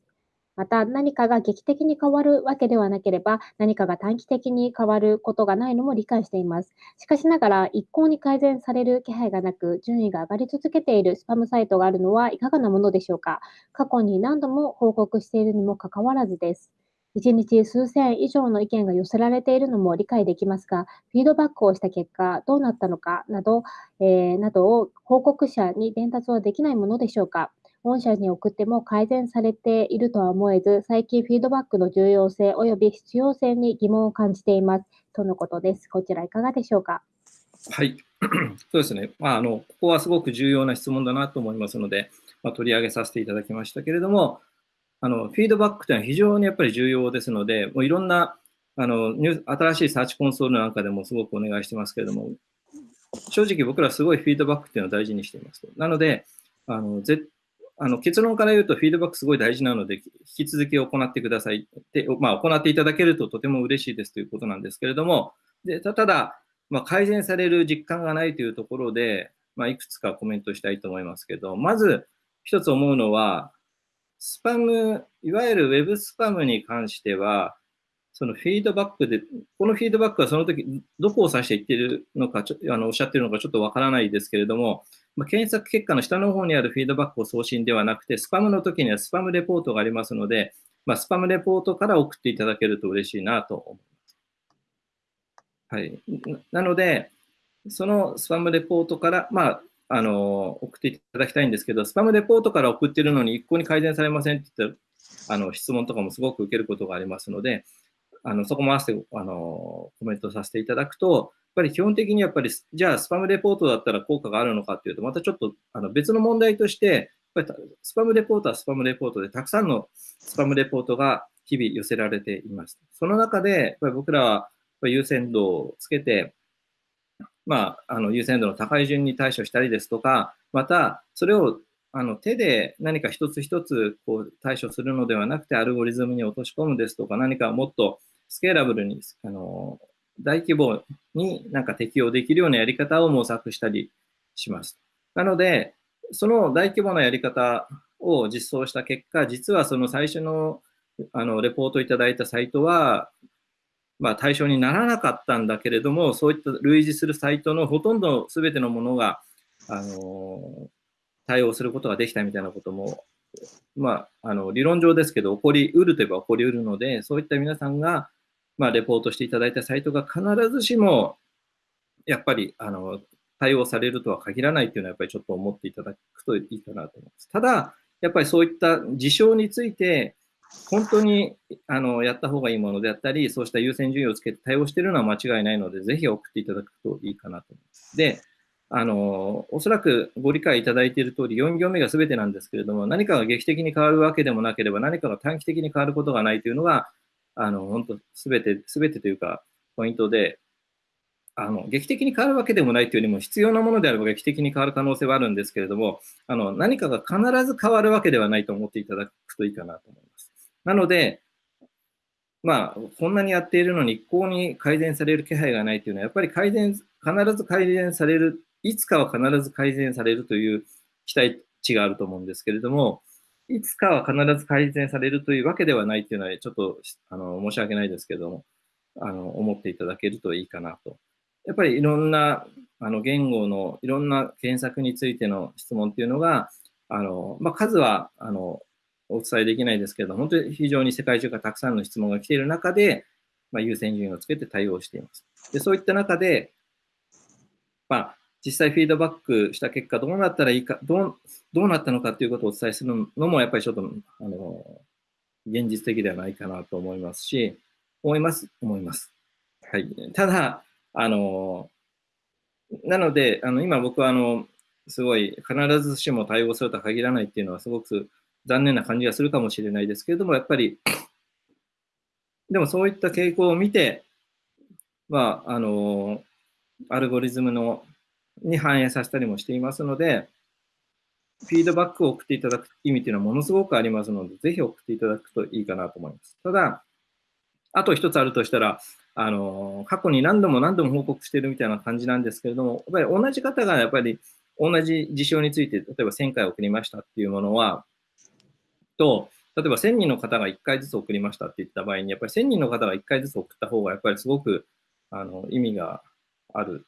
また、何かが劇的に変わるわけではなければ、何かが短期的に変わることがないのも理解しています。しかしながら、一向に改善される気配がなく、順位が上がり続けているスパムサイトがあるのはいかがなものでしょうか過去に何度も報告しているにもかかわらずです。1日数千以上の意見が寄せられているのも理解できますが、フィードバックをした結果、どうなったのかなど、えーなどを報告者に伝達はできないものでしょうか御社に送っても改善されているとは思えず、最近フィードバックの重要性及び必要性に疑問を感じています。とのことです。こちらいかがでしょうか？はい。そうですね。まあ、あの、ここはすごく重要な質問だなと思いますので、まあ、取り上げさせていただきましたけれども、あの、フィードバックというのは非常にやっぱり重要ですので、もういろんな、あの、ニュー新しいサーチコンソールなんかでもすごくお願いしてますけれども、正直僕らすごいフィードバックっていうのを大事にしています。なので、あの、ぜあの結論から言うと、フィードバックすごい大事なので、引き続き行ってくださいって、まあ、行っていただけるととても嬉しいですということなんですけれども、でただ、まあ、改善される実感がないというところで、まあ、いくつかコメントしたいと思いますけど、まず一つ思うのは、スパム、いわゆるウェブスパムに関しては、そのフィードバックで、このフィードバックはその時、どこを指して言ってるのか、あのおっしゃってるのかちょっとわからないですけれども、まあ、検索結果の下の方にあるフィードバックを送信ではなくて、スパムの時にはスパムレポートがありますので、まあ、スパムレポートから送っていただけると嬉しいなと思います。はい。なので、そのスパムレポートから、まあ、あの、送っていただきたいんですけど、スパムレポートから送ってるのに一向に改善されませんって言ったあの質問とかもすごく受けることがありますので、あのそこも合わせてあのコメントさせていただくと、やっぱり基本的にやっぱり、じゃあスパムレポートだったら効果があるのかっていうと、またちょっとあの別の問題として、やっぱりスパムレポートはスパムレポートで、たくさんのスパムレポートが日々寄せられています。その中で、やっぱり僕らは優先度をつけて、まあ、あの優先度の高い順に対処したりですとか、また、それをあの手で何か一つ一つこう対処するのではなくて、アルゴリズムに落とし込むですとか、何かもっとスケーラブルに、あの、大規模になんか適用できるようなやり方を模索したりします。なので、その大規模なやり方を実装した結果、実はその最初のあのレポートいただいたサイトは、まあ、対象にならなかったんだけれども、そういった類似するサイトのほとんど全てのものが、あの対応することができたみたいなこともまあ、あの理論上ですけど、起こりうるといえば起こりうるので、そういった皆さんが、まあ、レポートしていただいたサイトが必ずしも、やっぱりあの対応されるとは限らないというのは、やっぱりちょっと思っていただくといいかなと思います。ただ、やっぱりそういった事象について、本当にあのやった方がいいものであったり、そうした優先順位をつけて対応しているのは間違いないので、ぜひ送っていただくといいかなと思います。で、あの、おそらくご理解いただいている通り、4行目が全てなんですけれども、何かが劇的に変わるわけでもなければ、何かが短期的に変わることがないというのが、あの、本当、全て、全てというか、ポイントで、あの、劇的に変わるわけでもないというよりも、必要なものであれば劇的に変わる可能性はあるんですけれども、あの、何かが必ず変わるわけではないと思っていただくといいかなと思います。なので、まあ、こんなにやっているのに一向に改善される気配がないというのは、やっぱり改善、必ず改善されるいつかは必ず改善されるという期待値があると思うんですけれども、いつかは必ず改善されるというわけではないっていうのは、ちょっとあの申し訳ないですけども、あの思っていただけるといいかなと。やっぱりいろんなあの言語のいろんな検索についての質問っていうのが、あのまあ、数はあのお伝えできないですけど、本当に非常に世界中からたくさんの質問が来ている中で、まあ、優先順位をつけて対応しています。でそういった中で、まあ、実際フィードバックした結果、どうなったらいいか、どうどうなったのかということをお伝えするのも、やっぱりちょっと、あの、現実的ではないかなと思いますし、思います、思います。はい。ただ、あの、なので、あの今僕は、あの、すごい、必ずしも対応するとは限らないっていうのは、すごく残念な感じがするかもしれないですけれども、やっぱり、でもそういった傾向を見て、まあ、あの、アルゴリズムのに反映させたりもしていますので、フィードバックを送っていただく意味というのはものすごくありますので、ぜひ送っていただくといいかなと思います。ただ、あと一つあるとしたら、あの、過去に何度も何度も報告しているみたいな感じなんですけれども、やっぱり同じ方がやっぱり同じ事象について、例えば1000回送りましたっていうものは、と、例えば1000人の方が1回ずつ送りましたって言った場合に、やっぱり1000人の方が1回ずつ送った方が、やっぱりすごくあの意味がある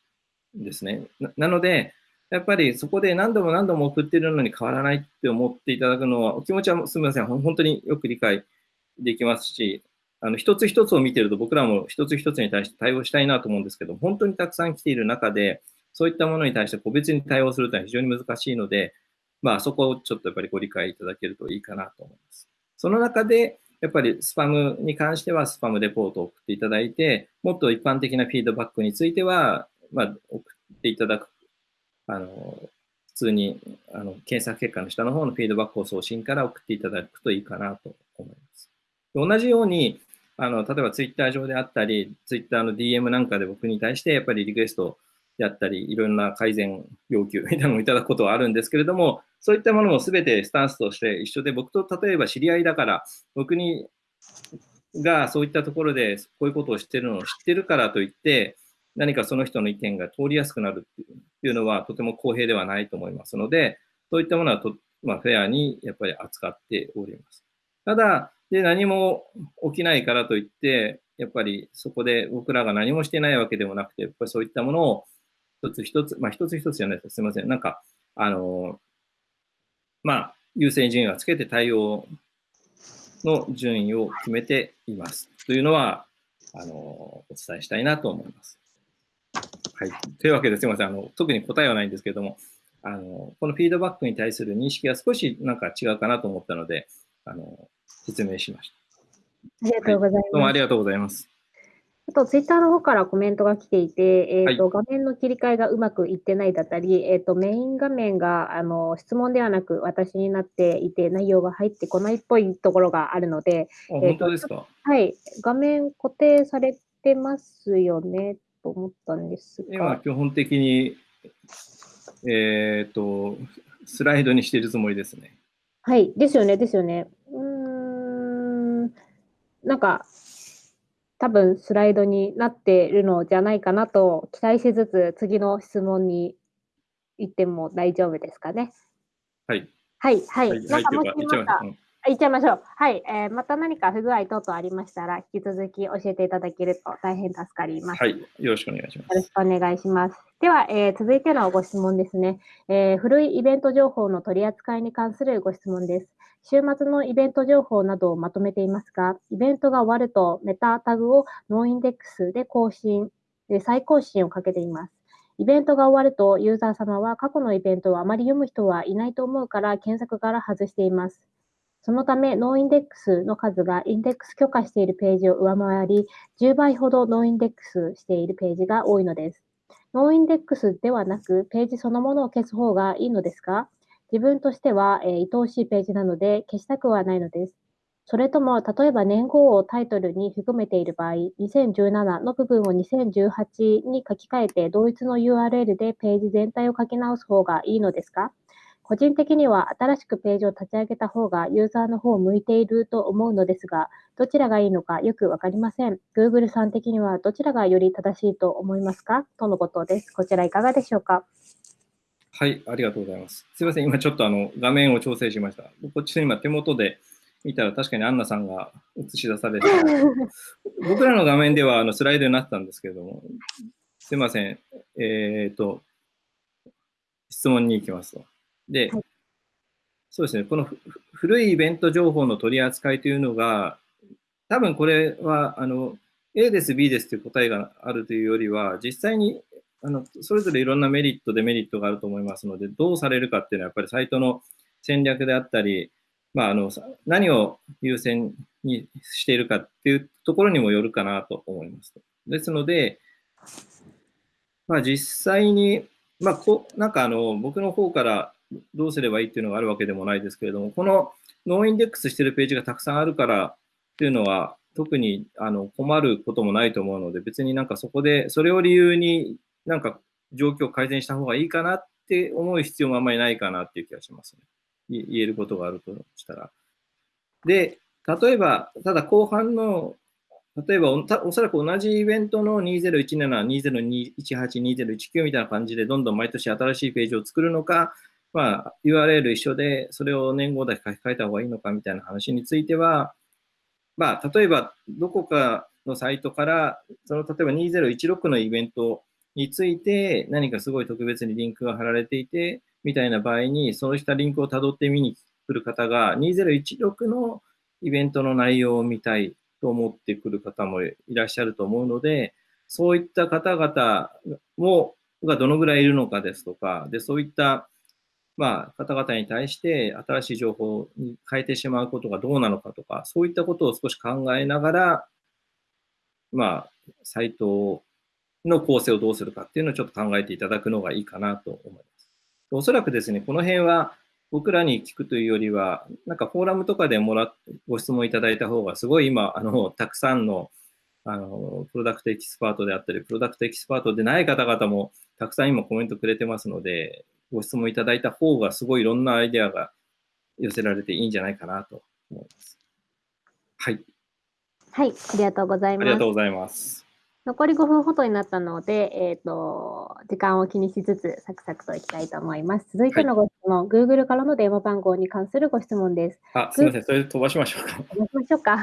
ですね。なので、やっぱりそこで何度も何度も送ってるのに変わらないって思っていただくのは、お気持ちはすみません、本当によく理解できますし、あの一つ一つを見てると僕らも一つ一つに対して対応したいなと思うんですけど、本当にたくさん来ている中で、そういったものに対して個別に対応するというのは非常に難しいので、まあそこをちょっとやっぱりご理解いただけるといいかなと思います。その中で、やっぱりスパムに関してはスパムレポートを送っていただいて、もっと一般的なフィードバックについては、まあ、送っていただく、あの、普通にあの検索結果の下の方のフィードバックを送信から送っていただくといいかなと思います。同じように、あの、例えばツイッター上であったり、ツイッターの DM なんかで僕に対してやっぱりリクエストやったり、いろんな改善要求みたいなのをいただくことはあるんですけれども、そういったものも全てスタンスとして一緒で、僕と例えば知り合いだから、僕にがそういったところでこういうことを知ってるのを知ってるからといって、何かその人の意見が通りやすくなるっていうのはとても公平ではないと思いますので、そういったものはと、まあ、フェアにやっぱり扱っております。ただ、で何も起きないからといって、やっぱりそこで僕らが何もしてないわけでもなくて、やっぱりそういったものを一つ一つ、まあ一つ一つじゃないですすみません。なんか、あの、まあ、優先順位をつけて対応の順位を決めています。というのは、あの、お伝えしたいなと思います。はい。というわけですみません。あの、特に答えはないんですけれども、あの、このフィードバックに対する認識が少しなんか違うかなと思ったので、あの、説明しました。ありがとうございます。どうもありがとうございます。あと、ツイッターの方からコメントが来ていて、えっ、と、は画面の切り替えがうまくいってないだったり、えっ、と、メイン画面が、あの、質問ではなく私になっていて、内容が入ってこないっぽいところがあるので、あ本当ですか？はい、画面固定されてますよね、と思ったんです今、が。基本的に、えっ、と、スライドにしているつもりですね。はい、ですよね、ですよね。うーん、なんか、多分スライドになっているのじゃないかなと期待しつつ、次の質問に行っても大丈夫ですかね。はい。はい、はい。はい、はい、なんかもしまた、うんあ行っちゃいましょう。はい、えーまた何か不具合等々ありましたら、引き続き教えていただけると大変助かります。はい、よろしくお願いします。よろしくお願いします。では、えー続いてのご質問ですね、えー古いイベント情報の取り扱いに関するご質問です。週末のイベント情報などをまとめていますが、イベントが終わるとメタタグをノーインデックスで更新、で再更新をかけています。イベントが終わるとユーザー様は過去のイベントをあまり読む人はいないと思うから検索から外しています。そのため、 noindex の数がインデックス許可しているページを上回り、10倍ほど noindex しているページが多いのです。 noindex ではなく、ページそのものを消す方がいいのですか？自分としては、えー愛おしいページなので消したくはないのです。それとも、例えば年号をタイトルに含めている場合、2017の部分を2018に書き換えて同一の URL でページ全体を書き直す方がいいのですか？個人的には新しくページを立ち上げた方がユーザーの方を向いていると思うのですが、どちらがいいのかよくわかりません。Google さん的にはどちらがより正しいと思いますか？とのことです。こちらいかがでしょうか？はい、ありがとうございます。すみません、今ちょっとあの画面を調整しました。こっちの今手元で見たら確かにアンナさんが映し出されて、僕らの画面ではあのスライドになってたんですけれども、すみません、えっ、と、質問に行きますと。で、はいそうですね、このふ古いイベント情報の取り扱いというのが、多分これはあの A です、B ですという答えがあるというよりは、実際にあのそれぞれいろんなメリット、デメリットがあると思いますので、どうされるかっていうのは、やっぱりサイトの戦略であったり、まあ、あのさ何を優先にしているかっていうところにもよるかなと思います。ですので、まあ、実際に、まあ、こなんかあの僕の方からどうすればいいっていうのがあるわけでもないですけれども、このノーインデックスしてるページがたくさんあるからっていうのは、特にあの困ることもないと思うので、別になんかそこで、それを理由になんか状況を改善した方がいいかなって思う必要もあんまりないかなっていう気がしますね。言えることがあるとしたら。で、例えば、ただ後半の、例えばおたおそらく同じイベントの2017、2018、2019みたいな感じでどんどん毎年新しいページを作るのか、まあ、URL 一緒でそれを年号だけ書き換えた方がいいのかみたいな話については、まあ、例えばどこかのサイトから、その例えば2016のイベントについて何かすごい特別にリンクが貼られていて、みたいな場合に、そうしたリンクをたどって見に来る方が、2016のイベントの内容を見たいと思ってくる方もいらっしゃると思うので、そういった方々もがどのぐらいいるのかですとか、でそういったまあ、方々に対して新しい情報に変えてしまうことがどうなのかとか、そういったことを少し考えながら、まあ、サイトの構成をどうするかっていうのをちょっと考えていただくのがいいかなと思います。おそらくですね、この辺は僕らに聞くというよりは、なんかフォーラムとかでもらっご質問いただいた方が、すごい今、あの、たくさんの、あの、プロダクトエキスパートであったり、プロダクトエキスパートでない方々もたくさん今コメントくれてますので、ご質問いただいた方がすごいいろんなアイデアが寄せられていいんじゃないかなと思います。はい。はい、ありがとうございますありがとう。ございます。残り5分ほどになったので、えっ、と、時間を気にしつつ、サクサクといきたいと思います。続いてのご質問、Google からの電話番号に関するご質問です。あ、すみません。それ飛ばしましょうか。行きましょうか。あ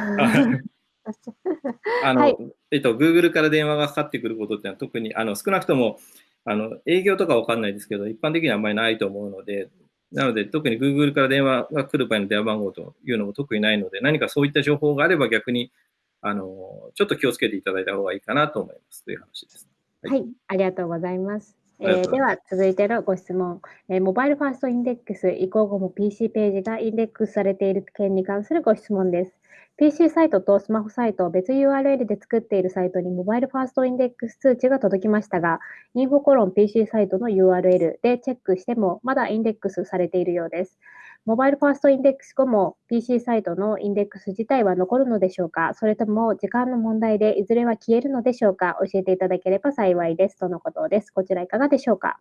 あの、はいえっと、Google から電話がかかってくることってのは特に、あの、少なくとも、あの、営業とかわかんないですけど、一般的にはあんまりないと思うので、なので、特に Google から電話が来る場合の電話番号というのも特にないので、何かそういった情報があれば逆に、あの、ちょっと気をつけていただいた方がいいかなと思いますという話です。はいはい、ありがとうございます。えーでは続いてのご質問、えー mobile first index 移行後も PC ページがインデックスされている件に関するご質問です。PC サイトとスマホサイトを別 URL で作っているサイトに mobile first index 通知が届きましたが、 info コロン PC サイトの URL でチェックしてもまだインデックスされているようです。 mobile first index 後も PC サイトのインデックス自体は残るのでしょうか？それとも時間の問題でいずれは消えるのでしょうか？教えていただければ幸いです。とのことです。こちらいかがでしょうか？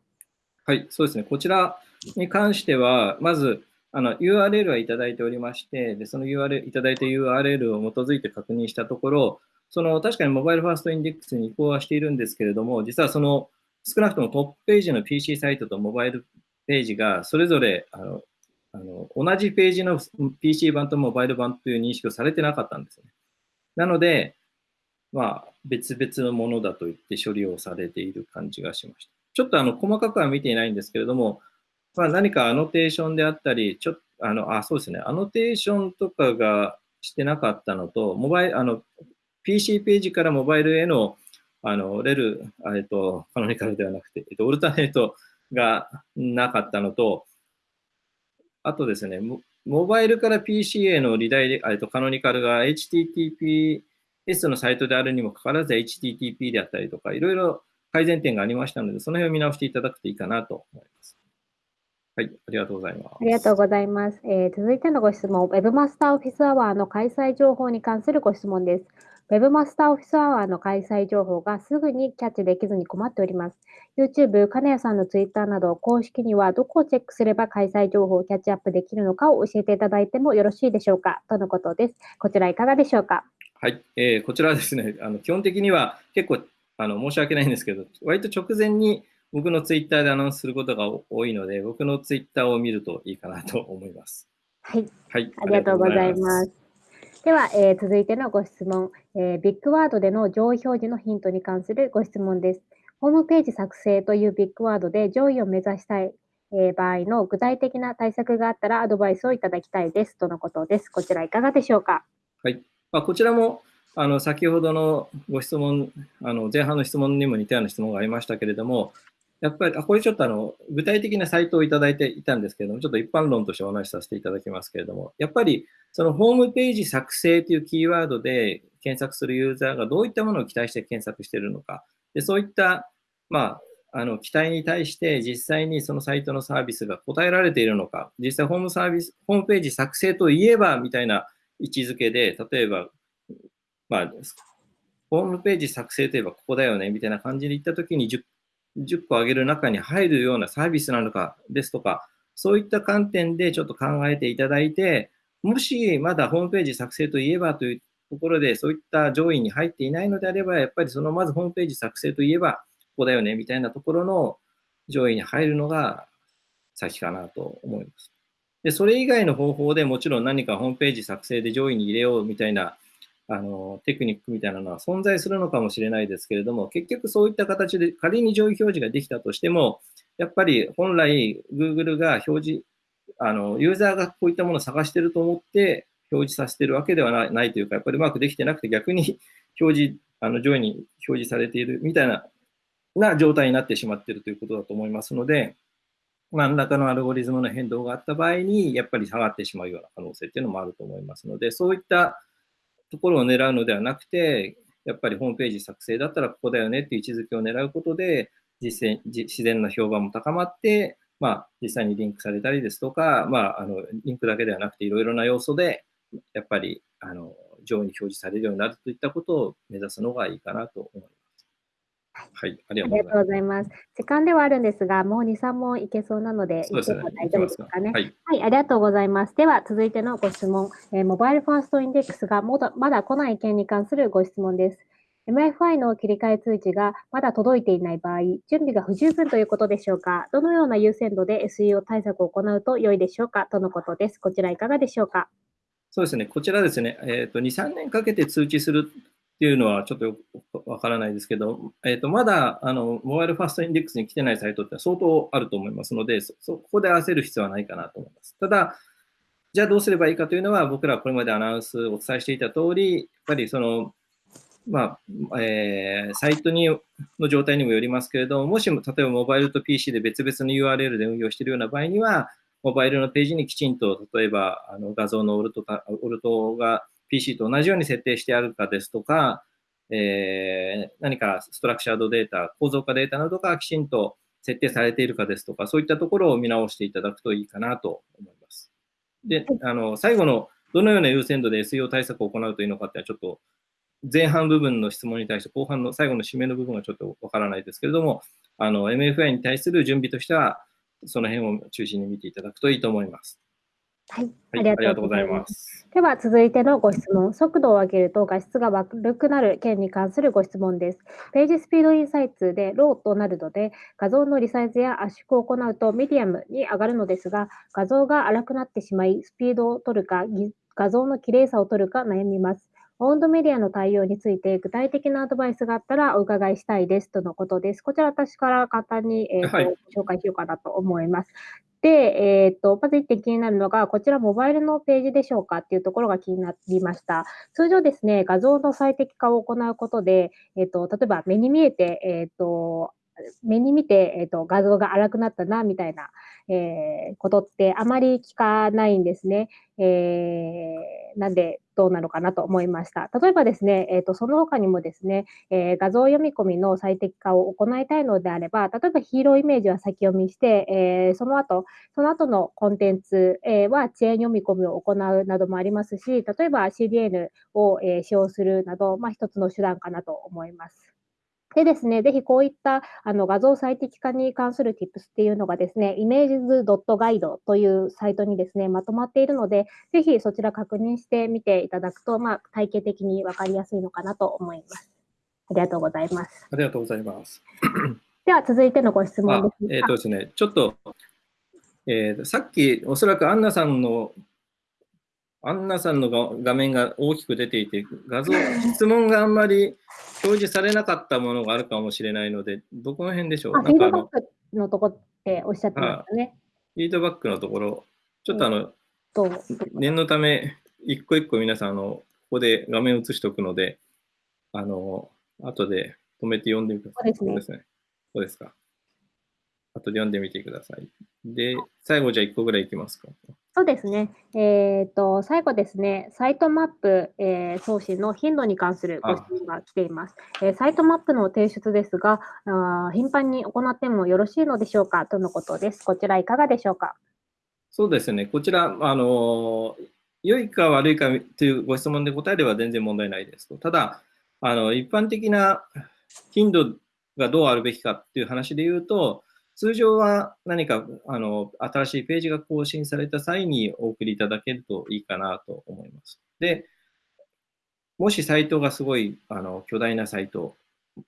はい、そうですね。こちらに関しては、まず、あの URL はいただいておりまして、でその URL、いただいた URL を基づいて確認したところ、その確かにモバイルファーストインデックスに移行はしているんですけれども、実はその少なくともトップページの PC サイトとモバイルページがそれぞれあのあの同じページの PC 版とモバイル版という認識をされてなかったんですね。なので、まあ、別々のものだと言って処理をされている感じがしました。ちょっとあの細かくは見ていないんですけれども、まあ、何かアノテーションであったり、ちょっとあのあそうですね、アノテーションとかがしてなかったのと、モバイルあの PC ページからモバイルへのあのレル、えっと、カノニカルではなくて、えっと、オルタネートがなかったのと、あとですね、モモバイルから PC へのリダイレえっと、カノニカルが HTTPS のサイトであるにもかかわらず HTTP であったりとか、いろいろ改善点がありましたので、その辺を見直していただくといいかなと思います。はい、ありがとうございます。ありがとうございます。えー続いてのご質問、Webmaster Office Hour の開催情報に関するご質問です。Webmaster Office Hour の開催情報がすぐにキャッチできずに困っております。YouTube、金谷さんの Twitter など公式にはどこをチェックすれば開催情報をキャッチアップできるのかを教えていただいてもよろしいでしょうか？とのことです。こちらいかがでしょうか？はい、えーこちらはですね、あの基本的には結構あの申し訳ないんですけど、割と直前に僕のツイッターでアナウンスすることが多いので、僕のツイッターを見るといいかなと思います。はい。はい、ありがとうございます。では、えー続いてのご質問、えービッグワードでの上位表示のヒントに関するご質問です。ホームページ作成というビッグワードで上位を目指したい、え場合の具体的な対策があったらアドバイスをいただきたいです。とのことです。こちらいかがでしょうか？はい。まあ、こちらもあの先ほどのご質問、あの前半の質問にも似たような質問がありましたけれども、やっぱり、あこれちょっとあの具体的なサイトをいただいていたんですけれども、ちょっと一般論としてお話しさせていただきますけれども、やっぱりそのホームページ作成というキーワードで検索するユーザーがどういったものを期待して検索しているのか、でそういった、まあ、あの期待に対して実際にそのサイトのサービスが答えられているのか、実際ホームサービス、ホームページ作成といえばみたいな位置づけで、例えば、まあ、ホームページ作成といえばここだよねみたいな感じで言ったときに 10, 10個上げる中に入るようなサービスなのかですとか、そういった観点でちょっと考えていただいて、もしまだホームページ作成といえばというところで、そういった上位に入っていないのであれば、やっぱりそのまずホームページ作成といえば、ここだよねみたいなところの上位に入るのが先かなと思います。で、それ以外の方法でもちろん何かホームページ作成で上位に入れようみたいなあのテクニックみたいなのは存在するのかもしれないですけれども、結局そういった形で仮に上位表示ができたとしても、やっぱり本来 Google が表示、あのユーザーがこういったものを探してると思って表示させてるわけではないないというか、やっぱりうまくできてなくて逆に表示、あの上位に表示されているみたいなな状態になってしまっているということだと思いますので、何らかのアルゴリズムの変動があった場合に、やっぱり下がってしまうような可能性っていうのもあると思いますので、そういったところを狙うのではなくて、やっぱりホームページ作成だったらここだよねっていう位置づけを狙うことで、実践自然な評判も高まって、まあ、実際にリンクされたりですとか、まあ、あのリンクだけではなくていろいろな要素で、やっぱりあの上位に表示されるようになるといったことを目指すのがいいかなと思います。はい、ありあがとうございます。時間ではあるんですが、もう2、3問いけそうなので、そうですね大丈夫ですかね。はい、はい、ありがとうございます。では、続いてのご質問、えーモバイルファーストインデックスがまだまだ来ない件に関するご質問です。MFI の切り替え通知がまだ届いていない場合、準備が不十分ということでしょうかどのような優先度で SEO 対策を行うと良いでしょうかとのことです。こちらいかがでしょうかそうですね、こちらですね、えーと、2、3年かけて通知するっていうのはちょっとよくわからないですけど、えーと、まだあのモバイルファーストインデックスに来てないサイトって相当あると思いますので、そここで焦る必要はないかなと思います。ただ、じゃあどうすればいいかというのは、僕らこれまでアナウンスお伝えしていた通り、やっぱりその、まあえー、サイトにの状態にもよりますけれども、もしも例えばモバイルと PC で別々の URL で運用しているような場合には、モバイルのページにきちんと、例えばあの画像のオルトオルトが PC と同じように設定してあるかですとか、えー、何かストラクチャードデータ、構造化データなどがきちんと設定されているかですとか、そういったところを見直していただくといいかなと思います。で、あの最後のどのような優先度で SEO 対策を行うといいのかっていうのはちょっと前半部分の質問に対して後半の最後の締めの部分はちょっとわからないですけれども、あの MFI に対する準備としては、その辺を中心に見ていただくといいと思います。はい、ありがとうございます。では続いてのご質問、速度を上げると画質が悪くなる件に関するご質問です。 PageSpeed Insights で low となるので、画像のリサイズや圧縮を行うとミディアムに上がるのですが、画像が荒くなってしまい、スピードを取るか、画像の綺麗さを取るか悩みます。オウンドメディアの対応について具体的なアドバイスがあったらお伺いしたいですとのことです。こちら私から簡単に、えーと、はい、紹介しようかなと思います。で、えーと、まず1点気になるのが、こちらモバイルのページでしょうかっていうところが気になりました。通常ですね、画像の最適化を行うことで、えーと、例えば目に見えて、えーと目に見て、えーと、画像が荒くなったなみたいな、えー、ことってあまり聞かないんですね。えー、なんでどうなのかなと思いました。例えばですね、えーと、その他にもですね、えー、画像読み込みの最適化を行いたいのであれば、例えばヒーローイメージは先読みして、えー、その後、その後のコンテンツ、えー、は遅延読み込みを行うなどもありますし、例えば CDN を、え、使用するなど、まあ、一つの手段かなと思います。でですね、ぜひこういったあの画像最適化に関する tips っていうのがですね、images.guide というサイトにですね、まとまっているので、ぜひそちら確認してみていただくと、まあ、体系的に分かりやすいのかなと思います。ありがとうございます。ありがとうございます。では続いてのご質問です。えっ、ー、とですね、ちょっと、えー、さっきおそらくアンナさんのアンナさんの画面が大きく出ていて、画像、質問があんまり表示されなかったものがあるかもしれないので、どこの辺でしょう？フィードバックのとこっておっしゃってましたね。フィードバックのところ、ちょっとあの、念のため、一個一個皆さん、あの、ここで画面を映しておくので、あの、後で止めて読んでみてください。そうですね。そうですか。後で読んでみてください。で、最後じゃあ1個ぐらいいきますか。そうですね。えっ、ー、と、最後ですね、サイトマップ、えー、送信の頻度に関するご質問が来ています。えー、サイトマップの提出ですがあ、頻繁に行ってもよろしいのでしょうか？とのことです。こちらいかがでしょうか？そうですね。こちら、あの、良いか悪いかというご質問で答えれば全然問題ないですと。ただ、あの、一般的な頻度がどうあるべきかっていう話で言うと、通常は何かあの新しいページが更新された際にお送りいただけるといいかなと思います。で、もしサイトがすごいあの巨大なサイト、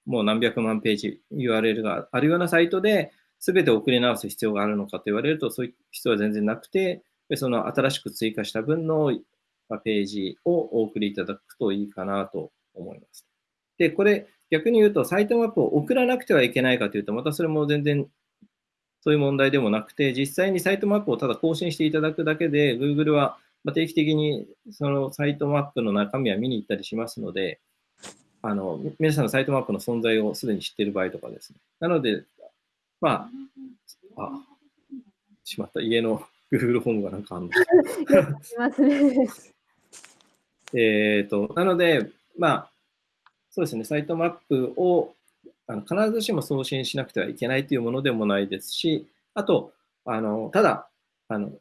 もう何百万ページ URL があるようなサイトで、全て送り直す必要があるのかと言われると、そういう必要は全然なくて、その新しく追加した分のページをお送りいただくといいかなと思います。で、これ逆に言うと、サイトマップを送らなくてはいけないかというと、またそれも全然そういう問題でもなくて、実際にサイトマップをただ更新していただくだけで、Google は定期的にそのサイトマップの中身は見に行ったりしますので、あの皆さんのサイトマップの存在をすでに知っている場合とかですね。なので、まあ、あ、しまった、家の Google ホームがなんかあるの？えっと、なので、まあ、そうですね、サイトマップをあの必ずしも送信しなくてはいけないというものでもないですし、あと、あのただあの、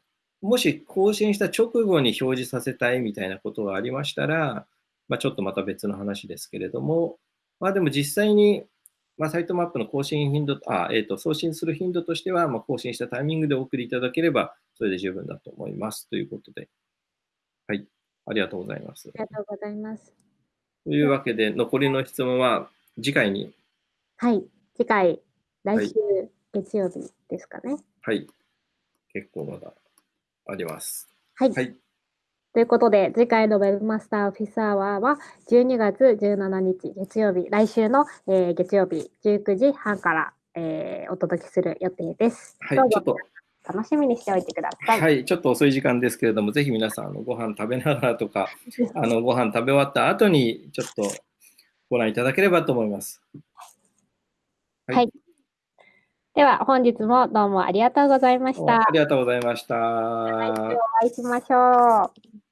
もし更新した直後に表示させたいみたいなことがありましたら、まあ、ちょっとまた別の話ですけれども、まあ、でも実際に、まあ、サイトマップの更新頻度、あえーと、送信する頻度としては、まあ、更新したタイミングでお送りいただければ、それで十分だと思いますということで。はい、ありがとうございます。ありがとうございます。というわけで、残りの質問は次回にはい、次回、来週月曜日ですかね。はい、結構まだあります。はい。はいということで、次回の Webmaster オフィスアワーは12月17日月曜日、来週の、えー月曜日19時半から、えーお届けする予定です。はい、ちょっと、楽しみにしておいてください。はい、ちょっと遅い時間ですけれども、ぜひ皆さん、あのご飯食べながらとか、あのご飯食べ終わった後に、ちょっとご覧いただければと思います。はいでは、本日もどうもありがとうございました。ありがとうございました。来週お会いしましょう。